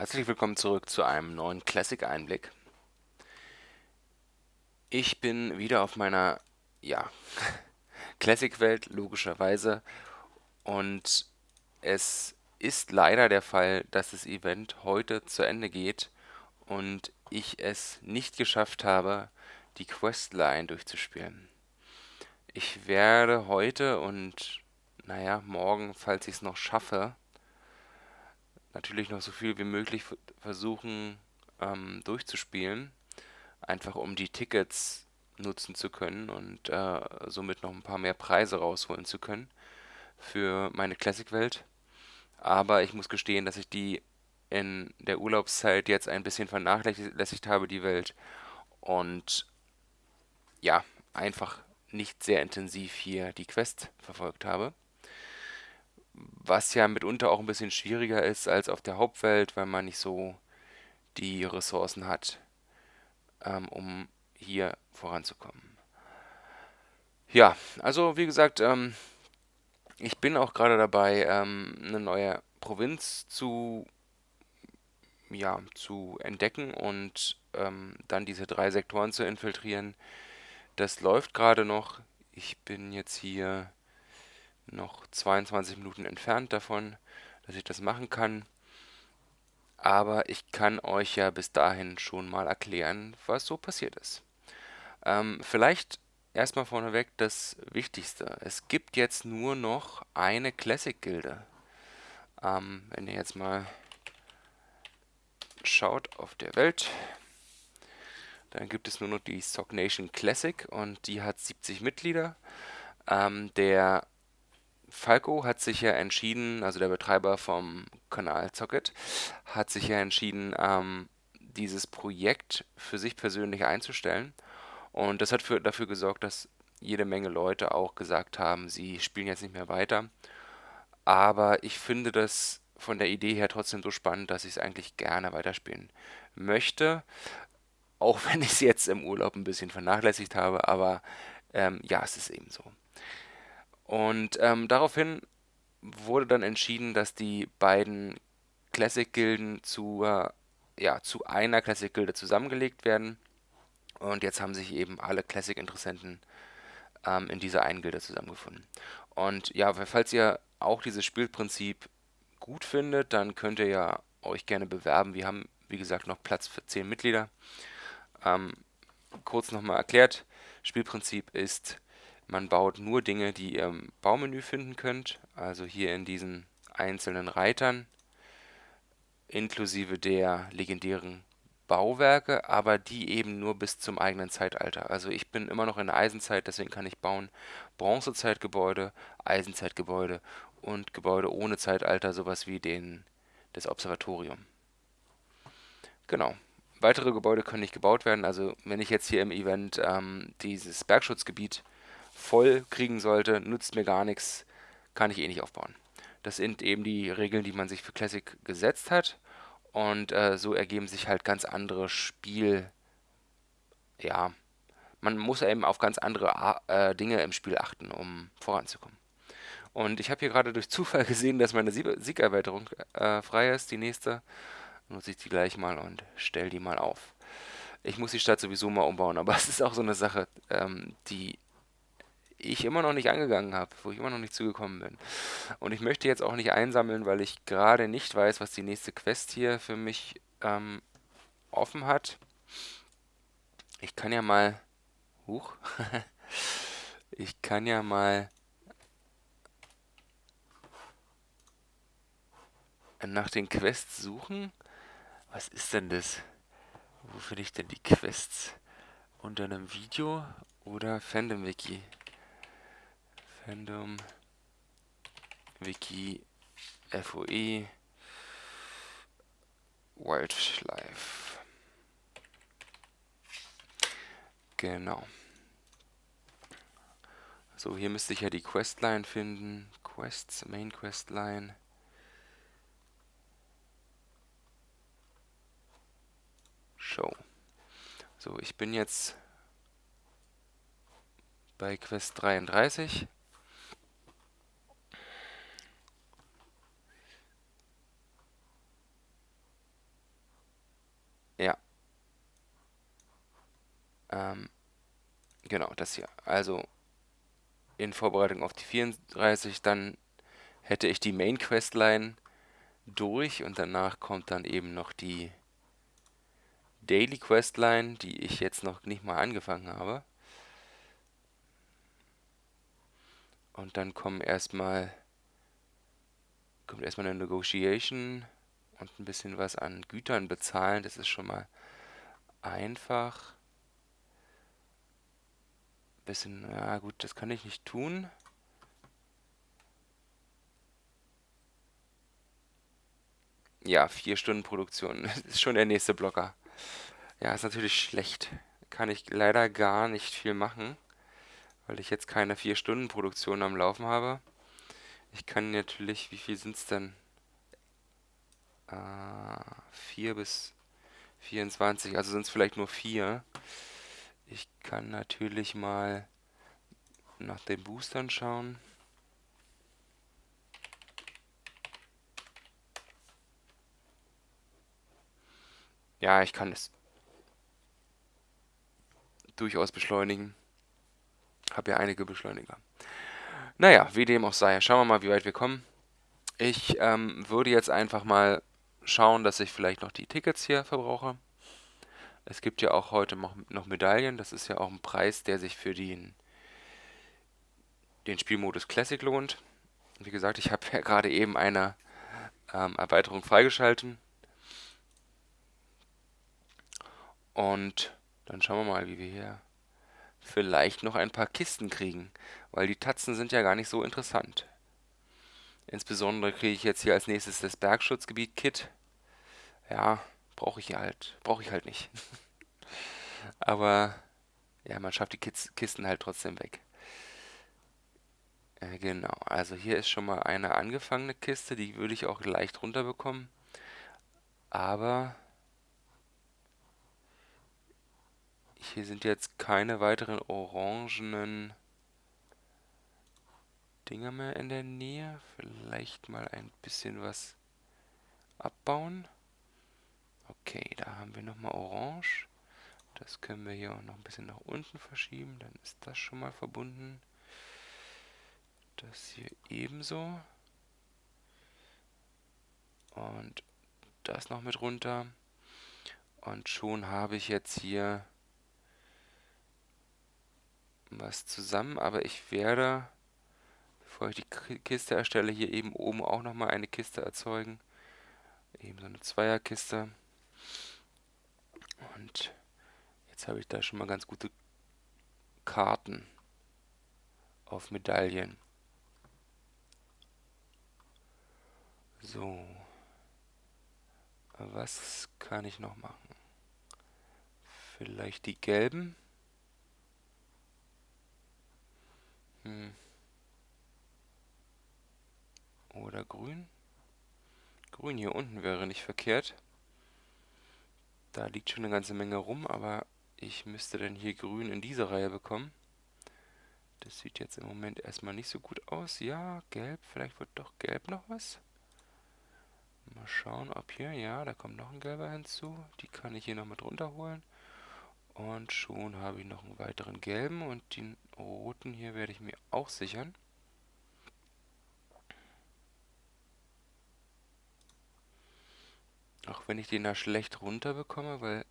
Herzlich willkommen zurück zu einem neuen Classic-Einblick. Ich bin wieder auf meiner, ja, Classic-Welt, logischerweise. Und es ist leider der Fall, dass das Event heute zu Ende geht und ich es nicht geschafft habe, die Questline durchzuspielen. Ich werde heute und, naja, morgen, falls ich es noch schaffe, natürlich noch so viel wie möglich versuchen ähm, durchzuspielen, einfach um die Tickets nutzen zu können und äh, somit noch ein paar mehr Preise rausholen zu können für meine Classic-Welt. Aber ich muss gestehen, dass ich die in der Urlaubszeit jetzt ein bisschen vernachlässigt habe, die Welt. Und ja, einfach nicht sehr intensiv hier die Quest verfolgt habe was ja mitunter auch ein bisschen schwieriger ist als auf der Hauptwelt, weil man nicht so die Ressourcen hat, ähm, um hier voranzukommen. Ja, also wie gesagt, ähm, ich bin auch gerade dabei, ähm, eine neue Provinz zu, ja, zu entdecken und ähm, dann diese drei Sektoren zu infiltrieren. Das läuft gerade noch. Ich bin jetzt hier noch 22 Minuten entfernt davon, dass ich das machen kann. Aber ich kann euch ja bis dahin schon mal erklären, was so passiert ist. Ähm, vielleicht erstmal vorneweg das Wichtigste. Es gibt jetzt nur noch eine Classic-Gilde. Ähm, wenn ihr jetzt mal schaut auf der Welt, dann gibt es nur noch die Sock Nation Classic und die hat 70 Mitglieder. Ähm, der Falco hat sich ja entschieden, also der Betreiber vom Kanal Zocket, hat sich ja entschieden, ähm, dieses Projekt für sich persönlich einzustellen. Und das hat für, dafür gesorgt, dass jede Menge Leute auch gesagt haben, sie spielen jetzt nicht mehr weiter. Aber ich finde das von der Idee her trotzdem so spannend, dass ich es eigentlich gerne weiterspielen möchte. Auch wenn ich es jetzt im Urlaub ein bisschen vernachlässigt habe, aber ähm, ja, es ist eben so. Und ähm, daraufhin wurde dann entschieden, dass die beiden Classic-Gilden zu, äh, ja, zu einer Classic-Gilde zusammengelegt werden. Und jetzt haben sich eben alle Classic-Interessenten ähm, in dieser einen Gilde zusammengefunden. Und ja, falls ihr auch dieses Spielprinzip gut findet, dann könnt ihr ja euch gerne bewerben. Wir haben, wie gesagt, noch Platz für 10 Mitglieder. Ähm, kurz nochmal erklärt, Spielprinzip ist, man baut nur Dinge, die ihr im Baumenü finden könnt, also hier in diesen einzelnen Reitern, inklusive der legendären Bauwerke, aber die eben nur bis zum eigenen Zeitalter. Also ich bin immer noch in der Eisenzeit, deswegen kann ich bauen Bronzezeitgebäude, Eisenzeitgebäude und Gebäude ohne Zeitalter, sowas wie den das Observatorium. Genau. Weitere Gebäude können nicht gebaut werden. Also wenn ich jetzt hier im Event ähm, dieses Bergschutzgebiet voll kriegen sollte, nutzt mir gar nichts, kann ich eh nicht aufbauen. Das sind eben die Regeln, die man sich für Classic gesetzt hat. Und äh, so ergeben sich halt ganz andere Spiel... Ja, man muss eben auf ganz andere äh, Dinge im Spiel achten, um voranzukommen. Und ich habe hier gerade durch Zufall gesehen, dass meine Siegerweiterung äh, frei ist, die nächste. Nutze ich die gleich mal und stelle die mal auf. Ich muss die Stadt sowieso mal umbauen, aber es ist auch so eine Sache, ähm, die ich immer noch nicht angegangen habe, wo ich immer noch nicht zugekommen bin. Und ich möchte jetzt auch nicht einsammeln, weil ich gerade nicht weiß, was die nächste Quest hier für mich ähm, offen hat. Ich kann ja mal... Huch. ich kann ja mal... nach den Quests suchen. Was ist denn das? Wo finde ich denn die Quests? Unter einem Video oder Fandom-Wiki? Fandom, Wiki, FOE, Wildlife. Genau. So, hier müsste ich ja die Questline finden. Quests, Main Questline. Show. So, ich bin jetzt bei Quest 33. Ähm, genau, das hier. Also in Vorbereitung auf die 34, dann hätte ich die Main Questline durch und danach kommt dann eben noch die Daily Questline, die ich jetzt noch nicht mal angefangen habe. Und dann kommen erstmal kommt erstmal eine Negotiation und ein bisschen was an Gütern bezahlen. Das ist schon mal einfach. Bisschen, ja gut, das kann ich nicht tun. Ja, vier Stunden Produktion. Das ist schon der nächste Blocker. Ja, ist natürlich schlecht. Kann ich leider gar nicht viel machen, weil ich jetzt keine vier Stunden Produktion am Laufen habe. Ich kann natürlich, wie viel sind es denn? Äh, 4 bis 24, also sind es vielleicht nur 4. Ich kann natürlich mal nach den Boostern schauen. Ja, ich kann es durchaus beschleunigen. Habe ja einige Beschleuniger. Naja, wie dem auch sei. Schauen wir mal, wie weit wir kommen. Ich ähm, würde jetzt einfach mal schauen, dass ich vielleicht noch die Tickets hier verbrauche. Es gibt ja auch heute noch Medaillen. Das ist ja auch ein Preis, der sich für den, den Spielmodus Classic lohnt. Wie gesagt, ich habe ja gerade eben eine ähm, Erweiterung freigeschalten. Und dann schauen wir mal, wie wir hier vielleicht noch ein paar Kisten kriegen, weil die Tatzen sind ja gar nicht so interessant. Insbesondere kriege ich jetzt hier als nächstes das Bergschutzgebiet-Kit. Ja, brauche ich halt, brauche ich halt nicht. Aber ja, man schafft die Kisten halt trotzdem weg. Äh, genau, also hier ist schon mal eine angefangene Kiste, die würde ich auch leicht runterbekommen. Aber Hier sind jetzt keine weiteren orangenen Dinger mehr in der Nähe. Vielleicht mal ein bisschen was abbauen. Okay, da haben wir nochmal orange. Das können wir hier auch noch ein bisschen nach unten verschieben. Dann ist das schon mal verbunden. Das hier ebenso. Und das noch mit runter. Und schon habe ich jetzt hier was zusammen, aber ich werde, bevor ich die Kiste erstelle, hier eben oben auch nochmal eine Kiste erzeugen. Eben so eine Zweierkiste. Und jetzt habe ich da schon mal ganz gute Karten auf Medaillen. So. Was kann ich noch machen? Vielleicht die gelben. Hm. Oder grün? Grün hier unten wäre nicht verkehrt. Da liegt schon eine ganze Menge rum, aber ich müsste dann hier grün in diese Reihe bekommen. Das sieht jetzt im Moment erstmal nicht so gut aus. Ja, gelb, vielleicht wird doch gelb noch was. Mal schauen, ob hier, ja, da kommt noch ein gelber hinzu. Die kann ich hier noch mit runterholen. Und schon habe ich noch einen weiteren gelben und den roten hier werde ich mir auch sichern. Auch wenn ich den da schlecht runter bekomme, weil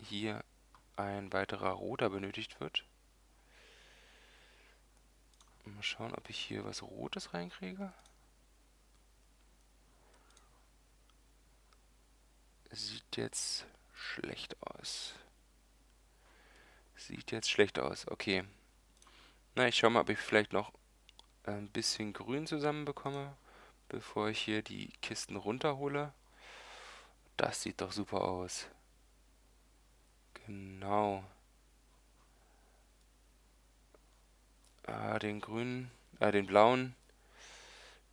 hier ein weiterer roter benötigt wird. Mal schauen, ob ich hier was Rotes reinkriege. Sieht jetzt schlecht aus. Sieht jetzt schlecht aus. Okay. Na, ich schau mal, ob ich vielleicht noch ein bisschen Grün zusammenbekomme, bevor ich hier die Kisten runterhole. Das sieht doch super aus. Genau. Ah, den grünen, äh, den blauen,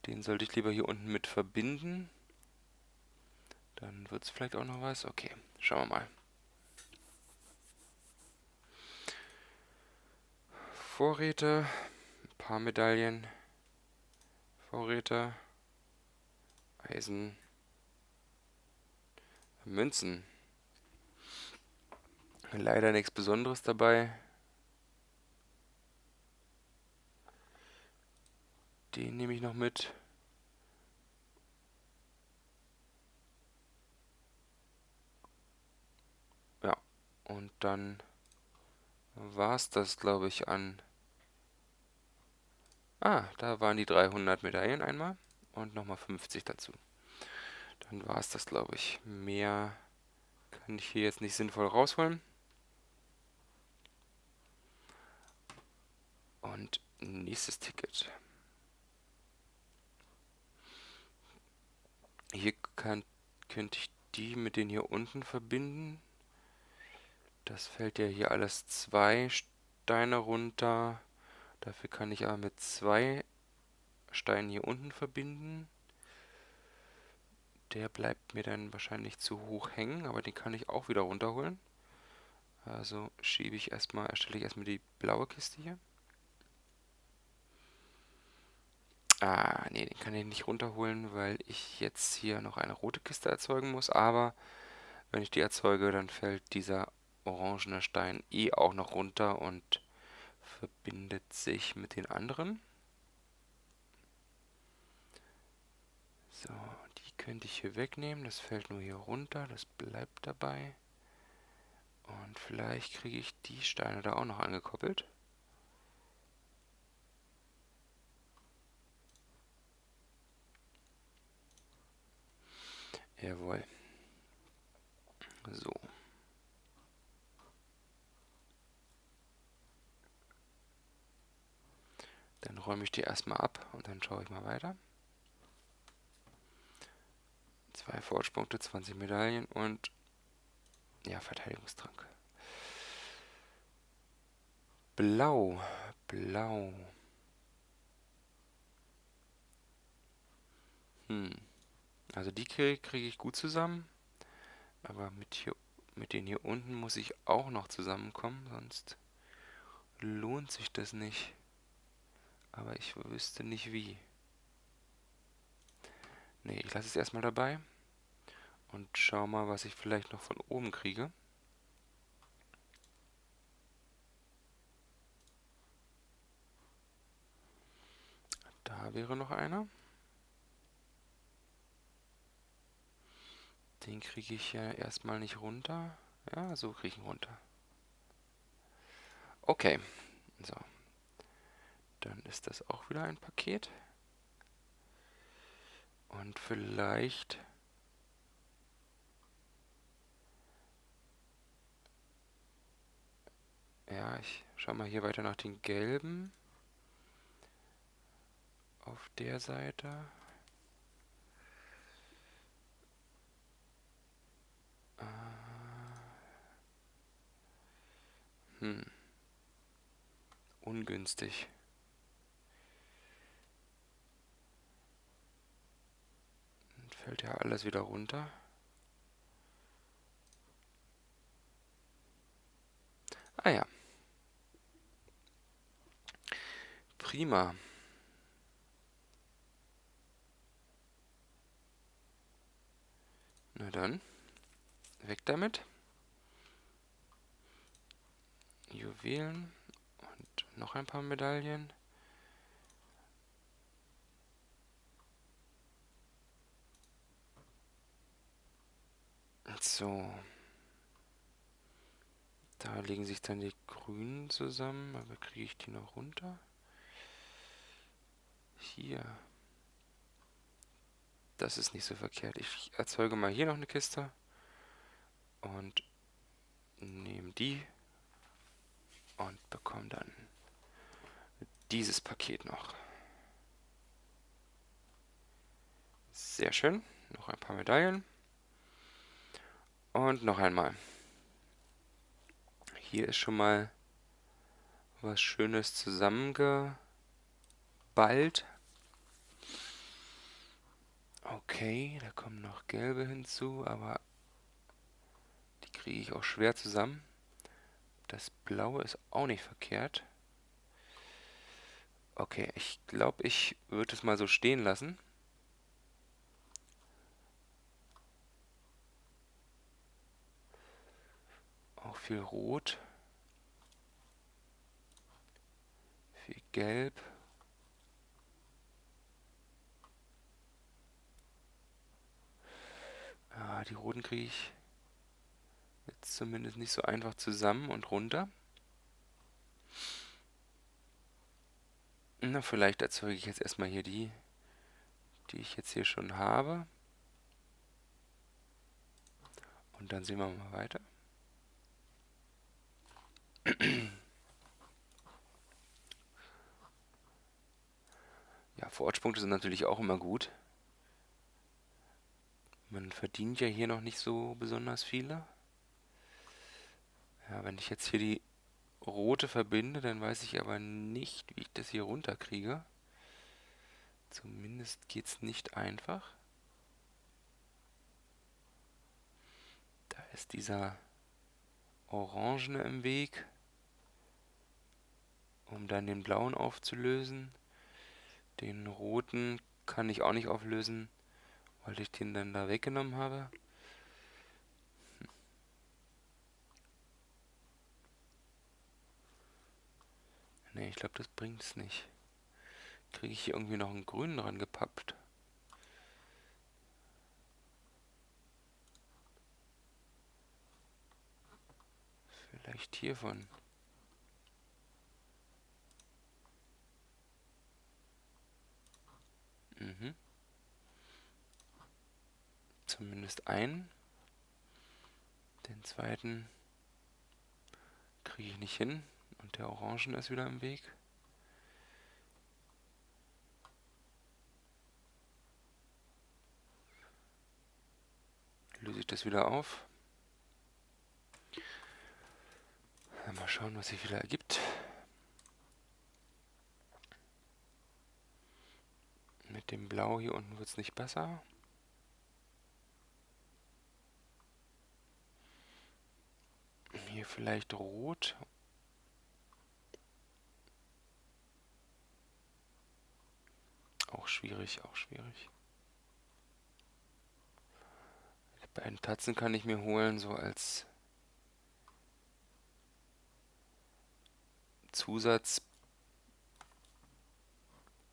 den sollte ich lieber hier unten mit verbinden. Dann wird es vielleicht auch noch was. Okay, schauen wir mal. Vorräte, ein paar Medaillen, Vorräte, Eisen, Münzen. Leider nichts Besonderes dabei. Den nehme ich noch mit. Ja, und dann war es das, glaube ich, an... Ah, da waren die 300 Medaillen einmal und nochmal 50 dazu. Dann war es das, glaube ich. Mehr kann ich hier jetzt nicht sinnvoll rausholen. Und nächstes Ticket. Hier kann, könnte ich die mit den hier unten verbinden. Das fällt ja hier alles zwei Steine runter. Dafür kann ich aber mit zwei Steinen hier unten verbinden. Der bleibt mir dann wahrscheinlich zu hoch hängen, aber den kann ich auch wieder runterholen. Also schiebe ich erstmal, erstelle ich erstmal die blaue Kiste hier. Ah, nee, den kann ich nicht runterholen, weil ich jetzt hier noch eine rote Kiste erzeugen muss. Aber wenn ich die erzeuge, dann fällt dieser orangene Stein eh auch noch runter und verbindet sich mit den anderen. So, könnte ich hier wegnehmen. Das fällt nur hier runter. Das bleibt dabei. Und vielleicht kriege ich die Steine da auch noch angekoppelt. Jawohl. So. Dann räume ich die erstmal ab und dann schaue ich mal weiter. Zwei Fortspunkte, 20 Medaillen und ja, Verteidigungstrank. Blau, blau. Hm. Also die kriege krieg ich gut zusammen. Aber mit, hier, mit denen hier unten muss ich auch noch zusammenkommen, sonst lohnt sich das nicht. Aber ich wüsste nicht wie. Ne, ich lasse es erstmal dabei. Und schau mal, was ich vielleicht noch von oben kriege. Da wäre noch einer. Den kriege ich ja erstmal nicht runter. Ja, so kriege ich ihn runter. Okay. So. Dann ist das auch wieder ein Paket. Und vielleicht... Ja, ich schau mal hier weiter nach den gelben. Auf der Seite. Hm. Ungünstig. Dann fällt ja alles wieder runter. Ah ja. Prima. Na dann, weg damit. Juwelen und noch ein paar Medaillen. So. Da legen sich dann die grünen zusammen, aber kriege ich die noch runter? Hier. Das ist nicht so verkehrt. Ich erzeuge mal hier noch eine Kiste und nehme die und bekomme dann dieses Paket noch. Sehr schön. Noch ein paar Medaillen. Und noch einmal. Hier ist schon mal was Schönes zusammengeballt. Okay, da kommen noch gelbe hinzu, aber die kriege ich auch schwer zusammen. Das blaue ist auch nicht verkehrt. Okay, ich glaube, ich würde es mal so stehen lassen. Auch viel Rot. Viel Gelb. Ja, die roten kriege ich jetzt zumindest nicht so einfach zusammen und runter. Na, vielleicht erzeuge ich jetzt erstmal hier die, die ich jetzt hier schon habe. Und dann sehen wir mal weiter. Ja, Vorortspunkte sind natürlich auch immer gut. Man verdient ja hier noch nicht so besonders viele. Ja, wenn ich jetzt hier die rote verbinde, dann weiß ich aber nicht, wie ich das hier runterkriege. Zumindest geht es nicht einfach. Da ist dieser Orangene im Weg, um dann den blauen aufzulösen. Den roten kann ich auch nicht auflösen, weil ich den dann da weggenommen habe. Ne, ich glaube, das bringt es nicht. Kriege ich hier irgendwie noch einen grünen dran gepappt? Vielleicht hiervon. Mhm. Zumindest einen. Den zweiten kriege ich nicht hin. Und der Orangen ist wieder im Weg. Löse ich das wieder auf. Mal schauen, was sich wieder ergibt. Mit dem Blau hier unten wird es nicht besser. Hier vielleicht Rot Auch schwierig, auch schwierig. Die beiden Tatzen kann ich mir holen, so als Zusatz,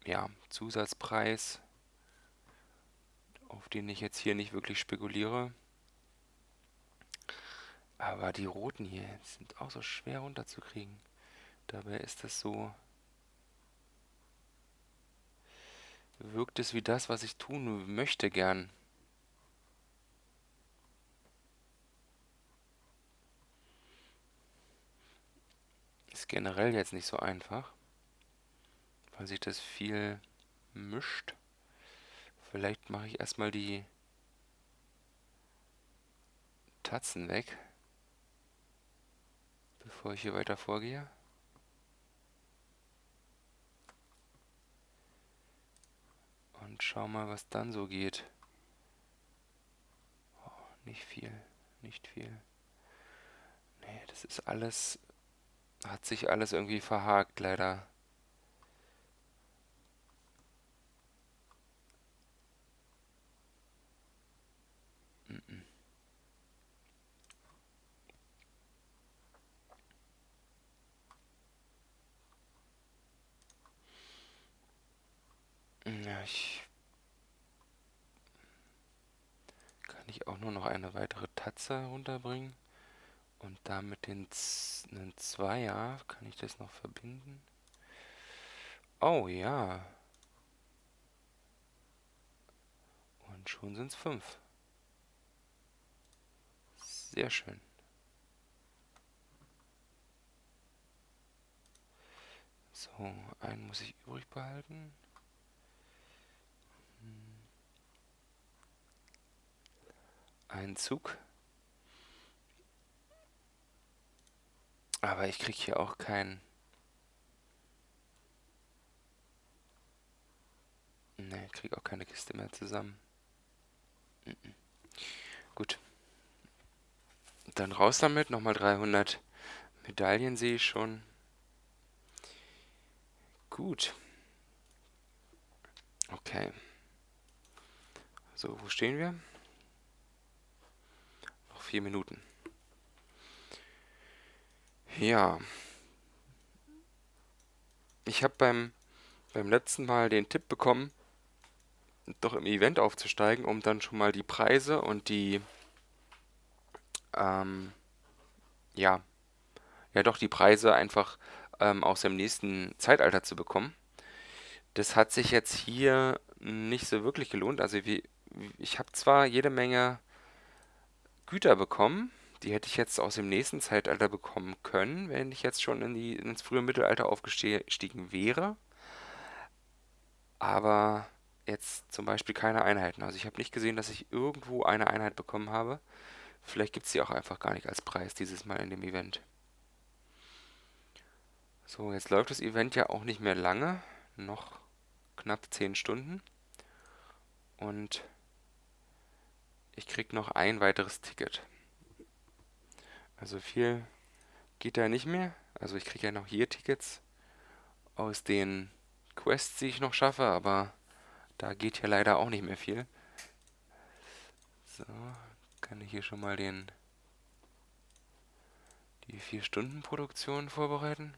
ja, Zusatzpreis, auf den ich jetzt hier nicht wirklich spekuliere. Aber die roten hier sind auch so schwer runterzukriegen. Dabei ist das so wirkt es wie das, was ich tun möchte gern. Ist generell jetzt nicht so einfach, weil sich das viel mischt. Vielleicht mache ich erstmal die Tatzen weg, bevor ich hier weiter vorgehe. Und schau mal, was dann so geht. Oh, nicht viel, nicht viel. Nee, das ist alles, hat sich alles irgendwie verhakt, leider. Ja, ich ich auch nur noch eine weitere Tatze herunterbringen. Und damit den Z einen Zweier, kann ich das noch verbinden? Oh ja. Und schon sind es fünf. Sehr schön. So, einen muss ich übrig behalten. Einen Zug. Aber ich kriege hier auch keinen... Ne, ich kriege auch keine Kiste mehr zusammen. Mhm. Gut. Dann raus damit. Nochmal 300 Medaillen sehe ich schon. Gut. Okay. So, wo stehen wir? Vier Minuten. Ja, ich habe beim, beim letzten Mal den Tipp bekommen, doch im Event aufzusteigen, um dann schon mal die Preise und die, ähm, ja, ja doch die Preise einfach ähm, aus dem nächsten Zeitalter zu bekommen. Das hat sich jetzt hier nicht so wirklich gelohnt. Also wie, ich habe zwar jede Menge Güter bekommen, die hätte ich jetzt aus dem nächsten Zeitalter bekommen können, wenn ich jetzt schon in die, ins frühe Mittelalter aufgestiegen wäre. Aber jetzt zum Beispiel keine Einheiten. Also ich habe nicht gesehen, dass ich irgendwo eine Einheit bekommen habe. Vielleicht gibt es sie auch einfach gar nicht als Preis dieses Mal in dem Event. So, jetzt läuft das Event ja auch nicht mehr lange. Noch knapp 10 Stunden. Und ich krieg noch ein weiteres Ticket. Also viel geht da nicht mehr. Also ich kriege ja noch hier Tickets aus den Quests, die ich noch schaffe, aber da geht ja leider auch nicht mehr viel. So, kann ich hier schon mal den die 4 Stunden Produktion vorbereiten.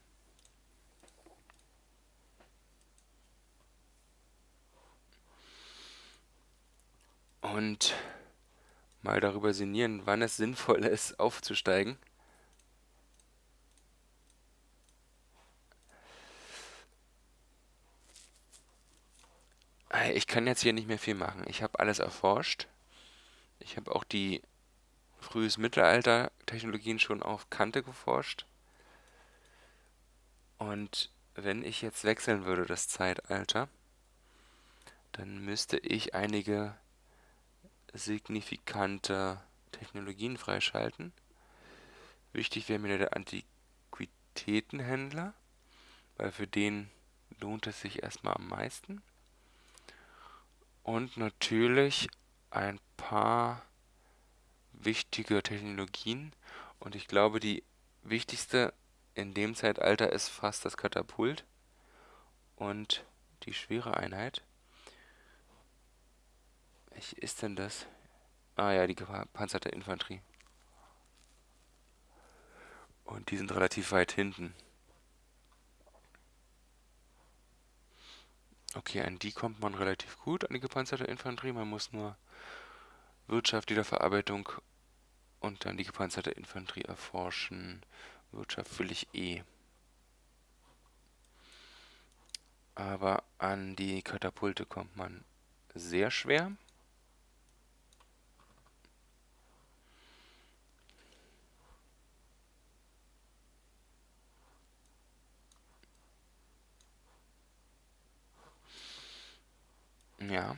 Und mal darüber sinnieren, wann es sinnvoll ist, aufzusteigen. Ich kann jetzt hier nicht mehr viel machen. Ich habe alles erforscht. Ich habe auch die frühes Mittelalter-Technologien schon auf Kante geforscht. Und wenn ich jetzt wechseln würde, das Zeitalter, dann müsste ich einige signifikante Technologien freischalten. Wichtig wäre mir der Antiquitätenhändler, weil für den lohnt es sich erstmal am meisten. Und natürlich ein paar wichtige Technologien. Und ich glaube, die wichtigste in dem Zeitalter ist fast das Katapult und die schwere Einheit. Welche ist denn das? Ah ja, die gepanzerte Infanterie. Und die sind relativ weit hinten. Okay, an die kommt man relativ gut, an die gepanzerte Infanterie. Man muss nur Wirtschaft, Wiederverarbeitung und dann die gepanzerte Infanterie erforschen. Wirtschaft will ich eh. Aber an die Katapulte kommt man sehr schwer. Ja.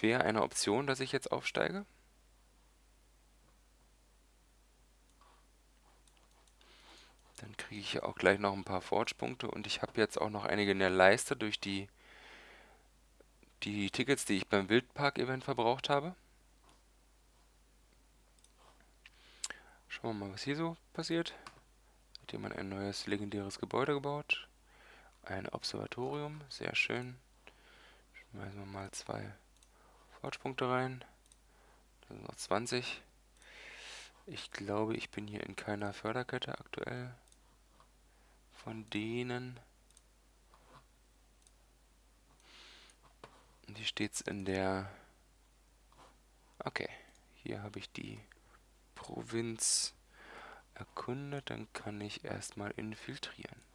Wäre eine Option, dass ich jetzt aufsteige? Dann kriege ich ja auch gleich noch ein paar Forge-Punkte und ich habe jetzt auch noch einige in der Leiste durch die, die Tickets, die ich beim Wildpark-Event verbraucht habe. Schauen wir mal, was hier so passiert. Hat jemand ein neues legendäres Gebäude gebaut? Ein Observatorium, sehr schön. Schmeißen wir mal zwei Forge-Punkte rein. Das sind noch 20. Ich glaube, ich bin hier in keiner Förderkette aktuell. Von denen. Hier steht es in der... Okay, hier habe ich die Provinz erkundet. Dann kann ich erstmal infiltrieren.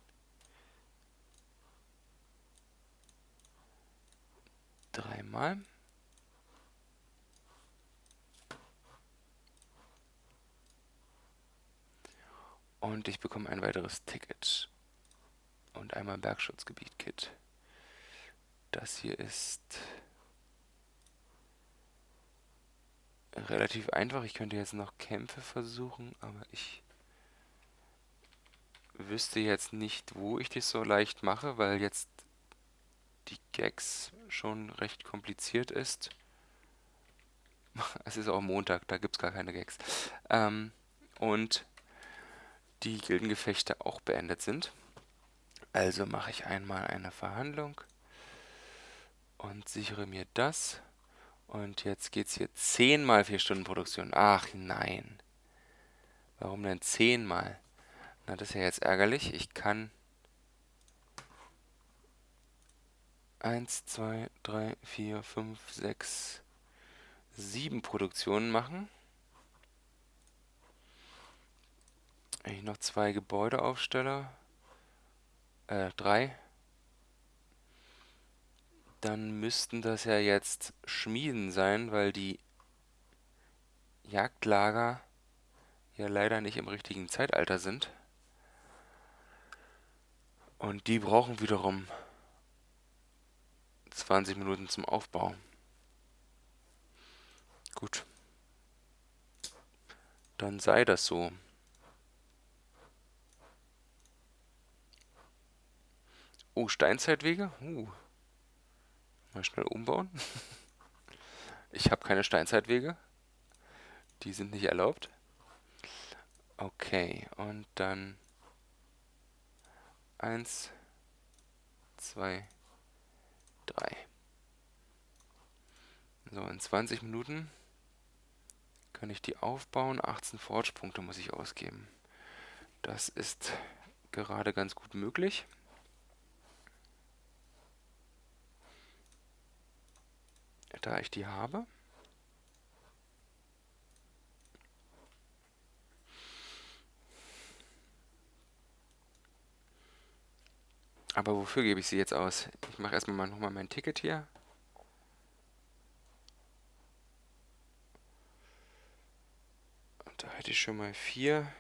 Dreimal. Und ich bekomme ein weiteres Ticket. Und einmal Bergschutzgebiet-Kit. Das hier ist relativ einfach. Ich könnte jetzt noch Kämpfe versuchen, aber ich wüsste jetzt nicht, wo ich das so leicht mache, weil jetzt die Gags schon recht kompliziert ist. Es ist auch Montag, da gibt es gar keine Gags. Ähm, und die Gildengefechte auch beendet sind. Also mache ich einmal eine Verhandlung und sichere mir das. Und jetzt geht es hier 10 mal 4 Stunden Produktion. Ach nein. Warum denn 10 mal? Na, das ist ja jetzt ärgerlich. Ich kann 1, 2, 3, 4, 5, 6, 7 Produktionen machen. Wenn ich noch zwei Gebäude aufstelle, äh, drei, dann müssten das ja jetzt Schmieden sein, weil die Jagdlager ja leider nicht im richtigen Zeitalter sind. Und die brauchen wiederum 20 Minuten zum Aufbau. Gut. Dann sei das so. Oh, Steinzeitwege? Uh. Mal schnell umbauen. Ich habe keine Steinzeitwege. Die sind nicht erlaubt. Okay, und dann eins, zwei, drei. So, in 20 Minuten kann ich die aufbauen. 18 Forge-Punkte muss ich ausgeben. Das ist gerade ganz gut möglich. Da ich die habe. Aber wofür gebe ich sie jetzt aus? Ich mache erstmal mal nochmal mein Ticket hier. Und da hätte ich schon mal vier.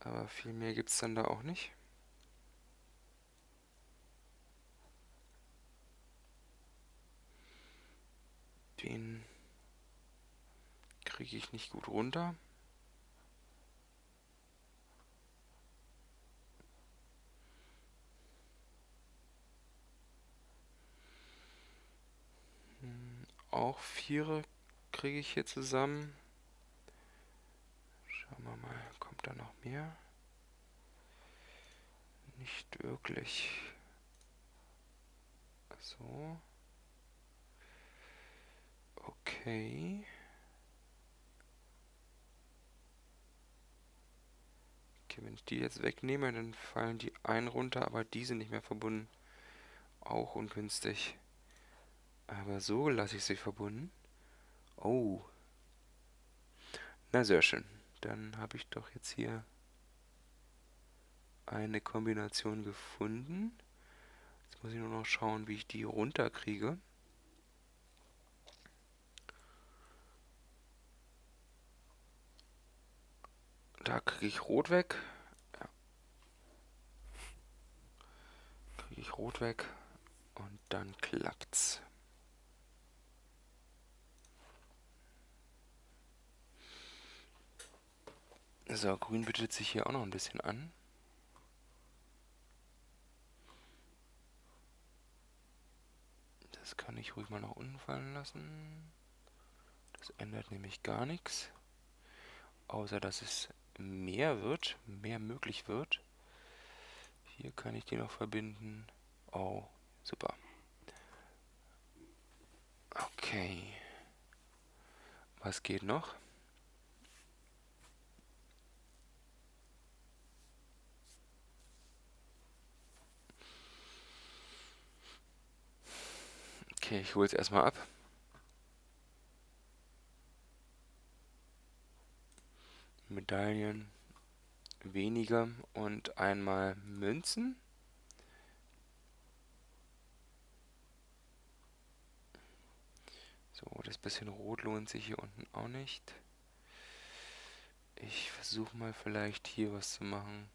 Aber viel mehr gibt es dann da auch nicht. Den kriege ich nicht gut runter. Auch Viere kriege ich hier zusammen. Schauen wir mal, kommt da noch mehr? Nicht wirklich. So. Okay. Okay, wenn ich die jetzt wegnehme, dann fallen die ein runter, aber die sind nicht mehr verbunden. Auch ungünstig. Aber so lasse ich sie verbunden. Oh. Na, sehr schön. Dann habe ich doch jetzt hier eine Kombination gefunden. Jetzt muss ich nur noch schauen, wie ich die runterkriege. Da kriege ich Rot weg. Ja. Kriege ich Rot weg. Und dann klappt's. So, grün bietet sich hier auch noch ein bisschen an. Das kann ich ruhig mal nach unten fallen lassen. Das ändert nämlich gar nichts. Außer, dass es mehr wird, mehr möglich wird. Hier kann ich die noch verbinden. Oh, super. Okay. Was geht noch? Okay, ich hole es erstmal ab. Medaillen weniger und einmal Münzen. So, das bisschen Rot lohnt sich hier unten auch nicht. Ich versuche mal vielleicht hier was zu machen.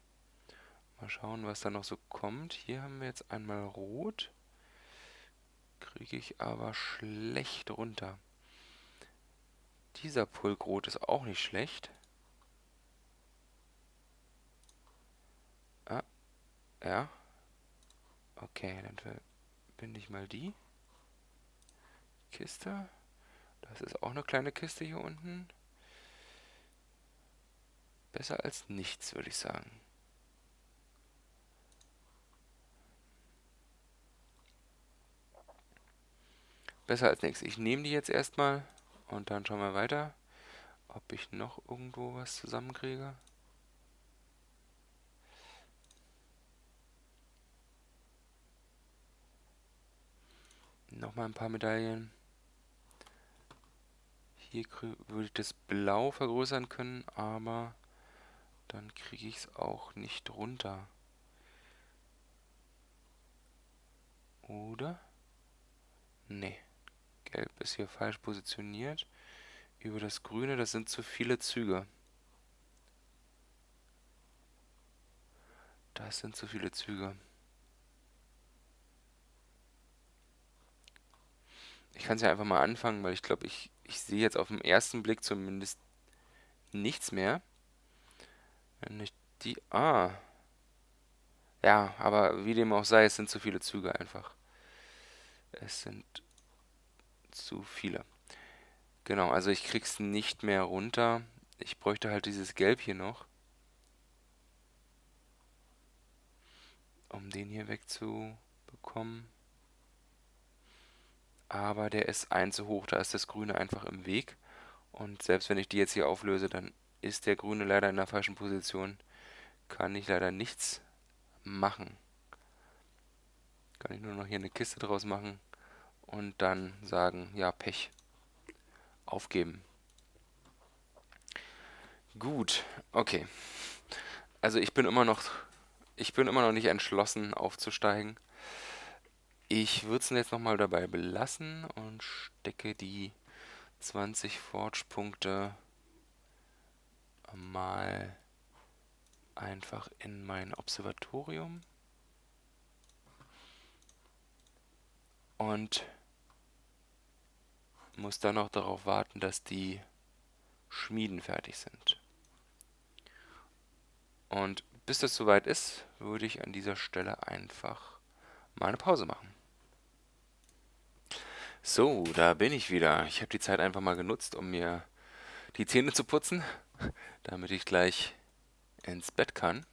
Mal schauen, was da noch so kommt. Hier haben wir jetzt einmal Rot kriege ich aber schlecht runter. Dieser Pulkrot ist auch nicht schlecht. Ah, ja. Okay, dann verbinde ich mal die Kiste. Das ist auch eine kleine Kiste hier unten. Besser als nichts, würde ich sagen. Besser als nichts. Ich nehme die jetzt erstmal und dann schauen wir weiter. ob ich noch irgendwo was zusammenkriege. Nochmal ein paar Medaillen. Hier würde ich das Blau vergrößern können, aber dann kriege ich es auch nicht runter. Oder? Nee. Gelb ist hier falsch positioniert. Über das Grüne, das sind zu viele Züge. Das sind zu viele Züge. Ich kann es ja einfach mal anfangen, weil ich glaube, ich, ich sehe jetzt auf den ersten Blick zumindest nichts mehr. Wenn ich die... Ah. Ja, aber wie dem auch sei, es sind zu viele Züge einfach. Es sind zu viele. Genau, also ich krieg's nicht mehr runter. Ich bräuchte halt dieses Gelb hier noch. Um den hier wegzubekommen. Aber der ist ein zu hoch, da ist das Grüne einfach im Weg. Und selbst wenn ich die jetzt hier auflöse, dann ist der Grüne leider in der falschen Position. Kann ich leider nichts machen. Kann ich nur noch hier eine Kiste draus machen und dann sagen, ja, Pech. Aufgeben. Gut, okay. Also ich bin immer noch, ich bin immer noch nicht entschlossen aufzusteigen. Ich würde es jetzt nochmal dabei belassen und stecke die 20 Forge-Punkte mal einfach in mein Observatorium. Und muss dann noch darauf warten, dass die Schmieden fertig sind. Und bis das soweit ist, würde ich an dieser Stelle einfach mal eine Pause machen. So, da bin ich wieder. Ich habe die Zeit einfach mal genutzt, um mir die Zähne zu putzen, damit ich gleich ins Bett kann.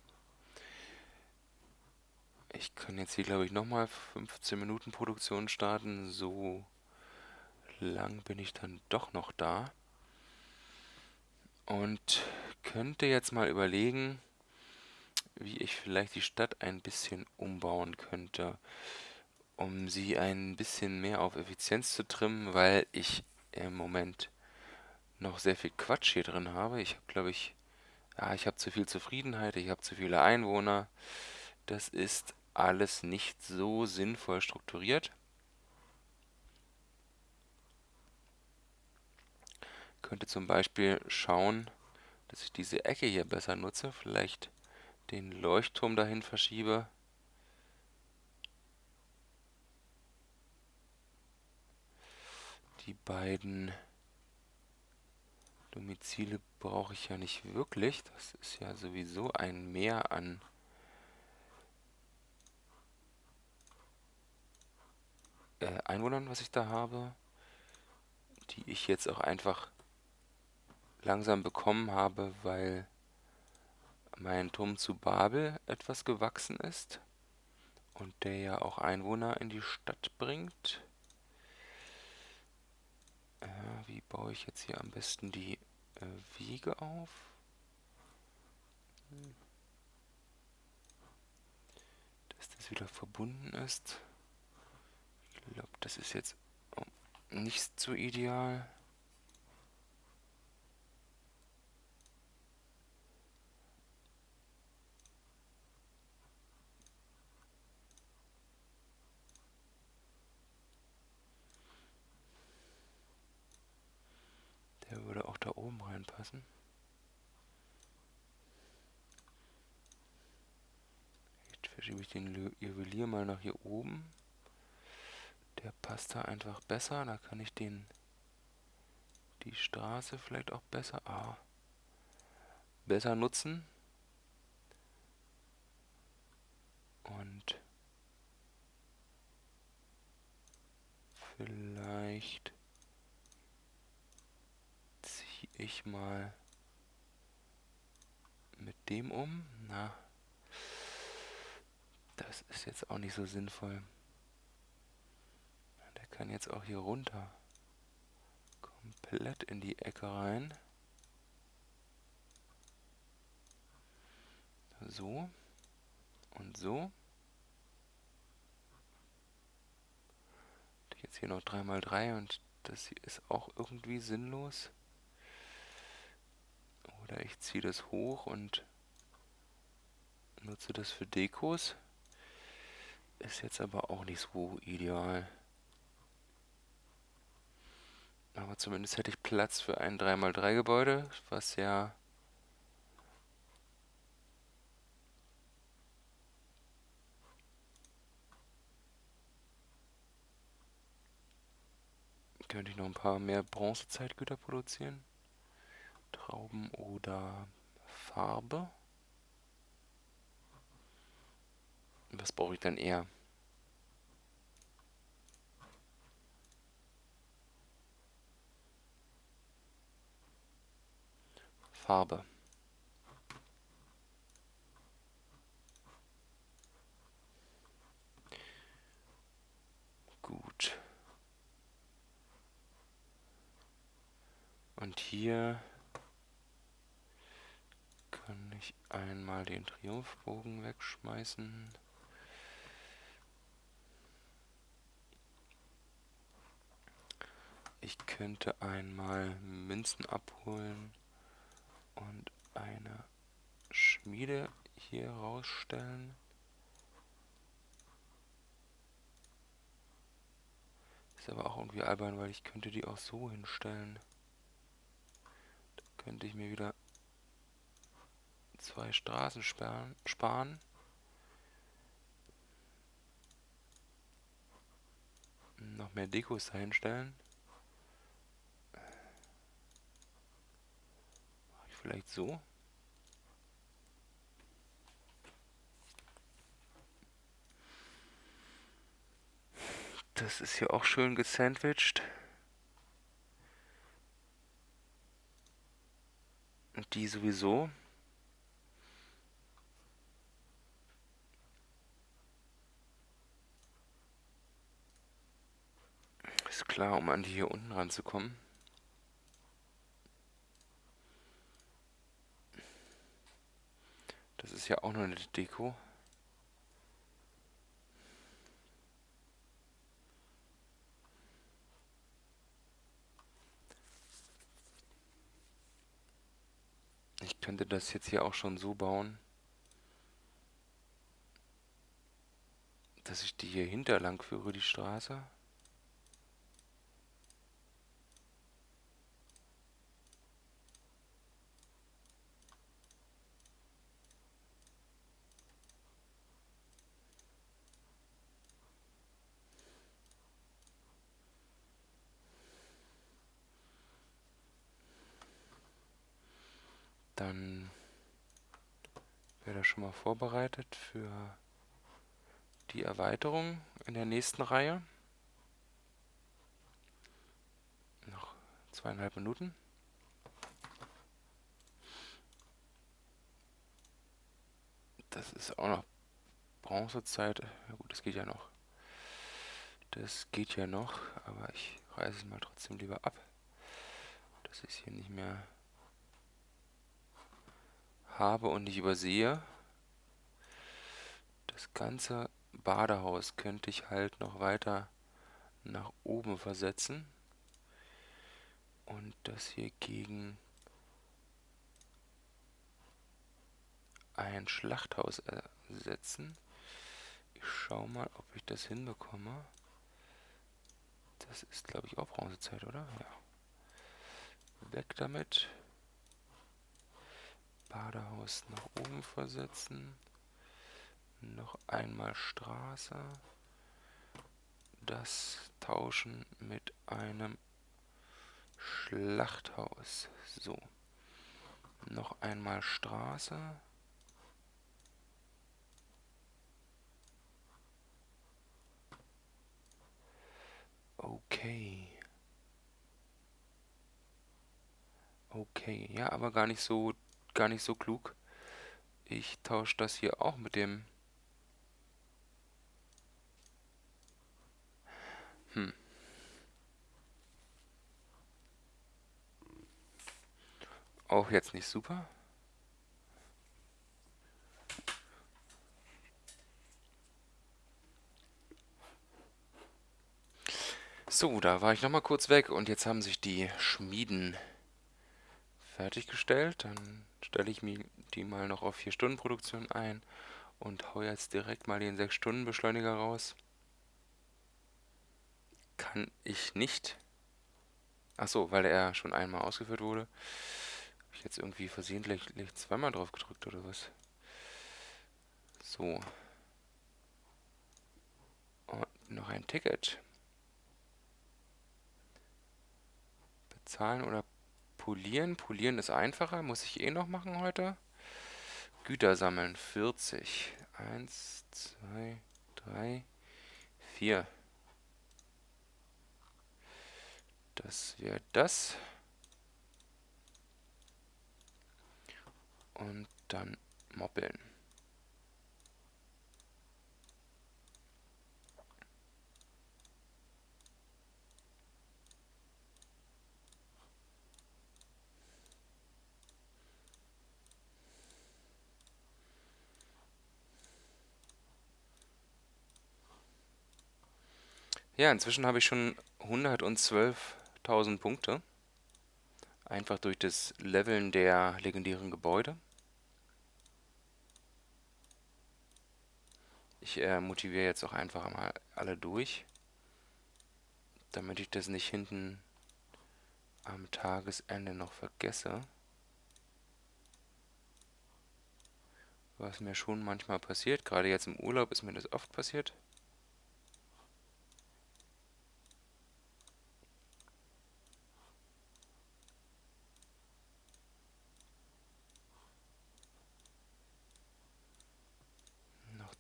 Ich kann jetzt hier, glaube ich, nochmal 15 Minuten Produktion starten. So lang bin ich dann doch noch da. Und könnte jetzt mal überlegen, wie ich vielleicht die Stadt ein bisschen umbauen könnte, um sie ein bisschen mehr auf Effizienz zu trimmen, weil ich im Moment noch sehr viel Quatsch hier drin habe. Ich habe, glaube ich, ja, ich habe zu viel Zufriedenheit, ich habe zu viele Einwohner. Das ist alles nicht so sinnvoll strukturiert. Könnte zum Beispiel schauen, dass ich diese Ecke hier besser nutze, vielleicht den Leuchtturm dahin verschiebe. Die beiden Domizile brauche ich ja nicht wirklich. Das ist ja sowieso ein Mehr an äh, Einwohnern, was ich da habe, die ich jetzt auch einfach langsam bekommen habe, weil mein Turm zu Babel etwas gewachsen ist und der ja auch Einwohner in die Stadt bringt. Äh, wie baue ich jetzt hier am besten die äh, Wege auf? Hm. Dass das wieder verbunden ist. Ich glaube, das ist jetzt nicht so ideal. Der würde auch da oben reinpassen. Jetzt verschiebe ich den Juwelier mal nach hier oben. Der passt da einfach besser. Da kann ich den die Straße vielleicht auch besser ah, besser nutzen. Und vielleicht ich mal mit dem um. Na, das ist jetzt auch nicht so sinnvoll. Der kann jetzt auch hier runter. Komplett in die Ecke rein. So und so. Jetzt hier noch 3x3 und das hier ist auch irgendwie sinnlos. Oder ich ziehe das hoch und nutze das für Dekos. Ist jetzt aber auch nicht so ideal. Aber zumindest hätte ich Platz für ein 3x3 Gebäude, was ja könnte ich noch ein paar mehr Bronzezeitgüter produzieren. Trauben oder Farbe. Was brauche ich dann eher? Farbe. Gut. Und hier kann ich einmal den Triumphbogen wegschmeißen. Ich könnte einmal Münzen abholen und eine Schmiede hier rausstellen. Ist aber auch irgendwie albern, weil ich könnte die auch so hinstellen. Da könnte ich mir wieder zwei Straßen sparen. Noch mehr Dekos dahinstellen. Vielleicht so. Das ist hier auch schön gesandwiched. Und die sowieso. Ist klar, um an die hier unten ranzukommen. Das ist ja auch nur eine Deko. Ich könnte das jetzt hier auch schon so bauen, dass ich die hier hinterlang führe, die Straße. Dann wäre das schon mal vorbereitet für die Erweiterung in der nächsten Reihe. Noch zweieinhalb Minuten. Das ist auch noch Bronzezeit. Ja gut, das geht ja noch. Das geht ja noch, aber ich reiße es mal trotzdem lieber ab. Das ist hier nicht mehr habe und nicht übersehe. Das ganze Badehaus könnte ich halt noch weiter nach oben versetzen und das hier gegen ein Schlachthaus ersetzen. Ich schaue mal, ob ich das hinbekomme. Das ist, glaube ich, auch Bronzezeit, oder? Ja. Weg damit. Badehaus nach oben versetzen. Noch einmal Straße. Das tauschen mit einem Schlachthaus. So. Noch einmal Straße. Okay. Okay, ja, aber gar nicht so gar nicht so klug. Ich tausche das hier auch mit dem... Hm. Auch jetzt nicht super. So, da war ich nochmal kurz weg und jetzt haben sich die Schmieden fertiggestellt. Dann stelle ich mir die mal noch auf 4-Stunden-Produktion ein und haue jetzt direkt mal den 6-Stunden-Beschleuniger raus. Kann ich nicht. Achso, weil er schon einmal ausgeführt wurde. Habe ich jetzt irgendwie versehentlich zweimal drauf gedrückt oder was? So. Und noch ein Ticket. Bezahlen oder polieren. Polieren ist einfacher, muss ich eh noch machen heute. Güter sammeln, 40. 1, 2, 3, 4. Das wäre das. Und dann moppeln. Ja, inzwischen habe ich schon 112.000 Punkte. Einfach durch das Leveln der legendären Gebäude. Ich äh, motiviere jetzt auch einfach mal alle durch, damit ich das nicht hinten am Tagesende noch vergesse. Was mir schon manchmal passiert, gerade jetzt im Urlaub ist mir das oft passiert.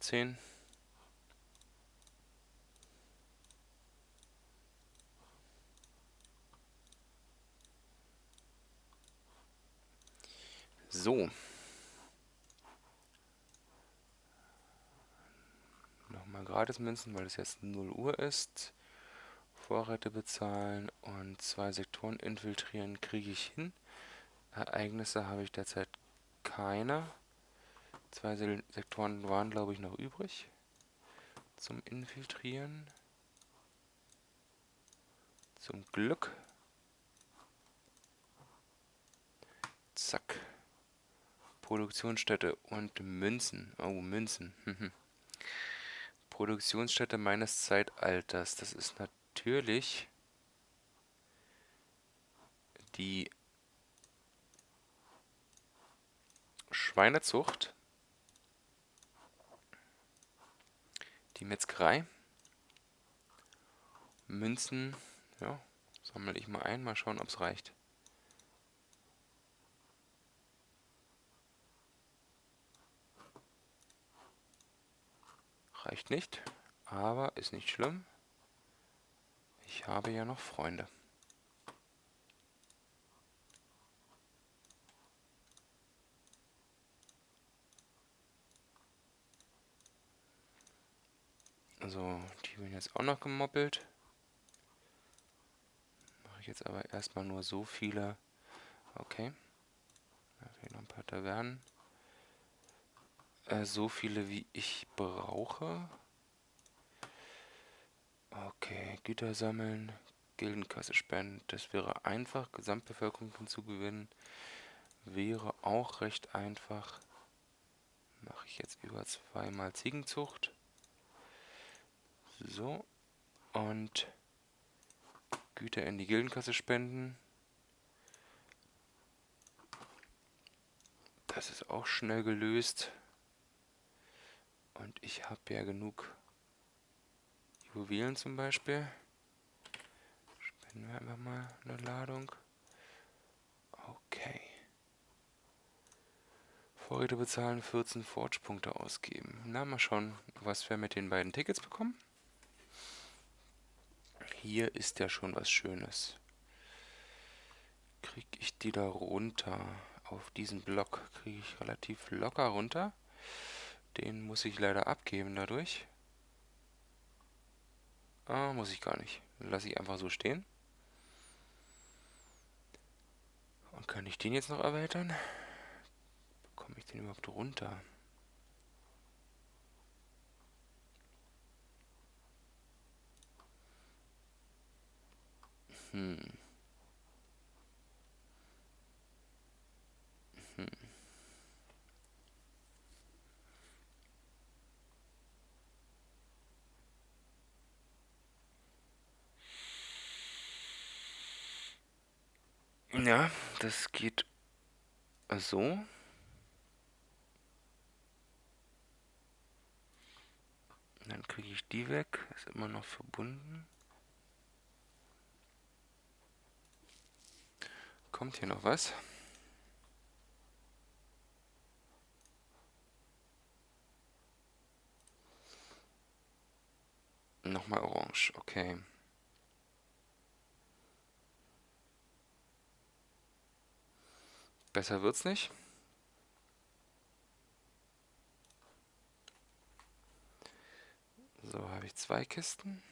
Zehn. So. Nochmal Gratis-Münzen, weil es jetzt 0 Uhr ist. Vorräte bezahlen und zwei Sektoren infiltrieren kriege ich hin. Ereignisse habe ich derzeit keine. Zwei Sektoren waren, glaube ich, noch übrig zum Infiltrieren. Zum Glück. Zack. Produktionsstätte und Münzen. Oh, Münzen. Produktionsstätte meines Zeitalters. Das ist natürlich die Schweinezucht. Metzgerei. Münzen, ja, sammle ich mal ein, mal schauen, ob es reicht. Reicht nicht, aber ist nicht schlimm. Ich habe ja noch Freunde. Die werden jetzt auch noch gemoppelt. Mache ich jetzt aber erstmal nur so viele. Okay. Da fehlen noch ein paar Tavernen. Äh, so viele wie ich brauche. Okay, Güter sammeln, Gildenkasse spenden. Das wäre einfach. Gesamtbevölkerung hinzugewinnen. Wäre auch recht einfach. Mache ich jetzt über zweimal Ziegenzucht. So. Und Güter in die Gildenkasse spenden. Das ist auch schnell gelöst. Und ich habe ja genug Juwelen zum Beispiel. Spenden wir einfach mal eine Ladung. Okay. Vorräte bezahlen, 14 Forge-Punkte ausgeben. Na, mal schauen, was wir mit den beiden Tickets bekommen. Hier ist ja schon was Schönes. Kriege ich die da runter? Auf diesen Block kriege ich relativ locker runter. Den muss ich leider abgeben dadurch. Ah, muss ich gar nicht. Lasse ich einfach so stehen. Und kann ich den jetzt noch erweitern? Bekomme ich den überhaupt runter? Hm. Hm. Ja, das geht so. Dann kriege ich die weg. Ist immer noch verbunden. Kommt hier noch was? Nochmal orange, okay. Besser wird's nicht. So, habe ich zwei Kisten.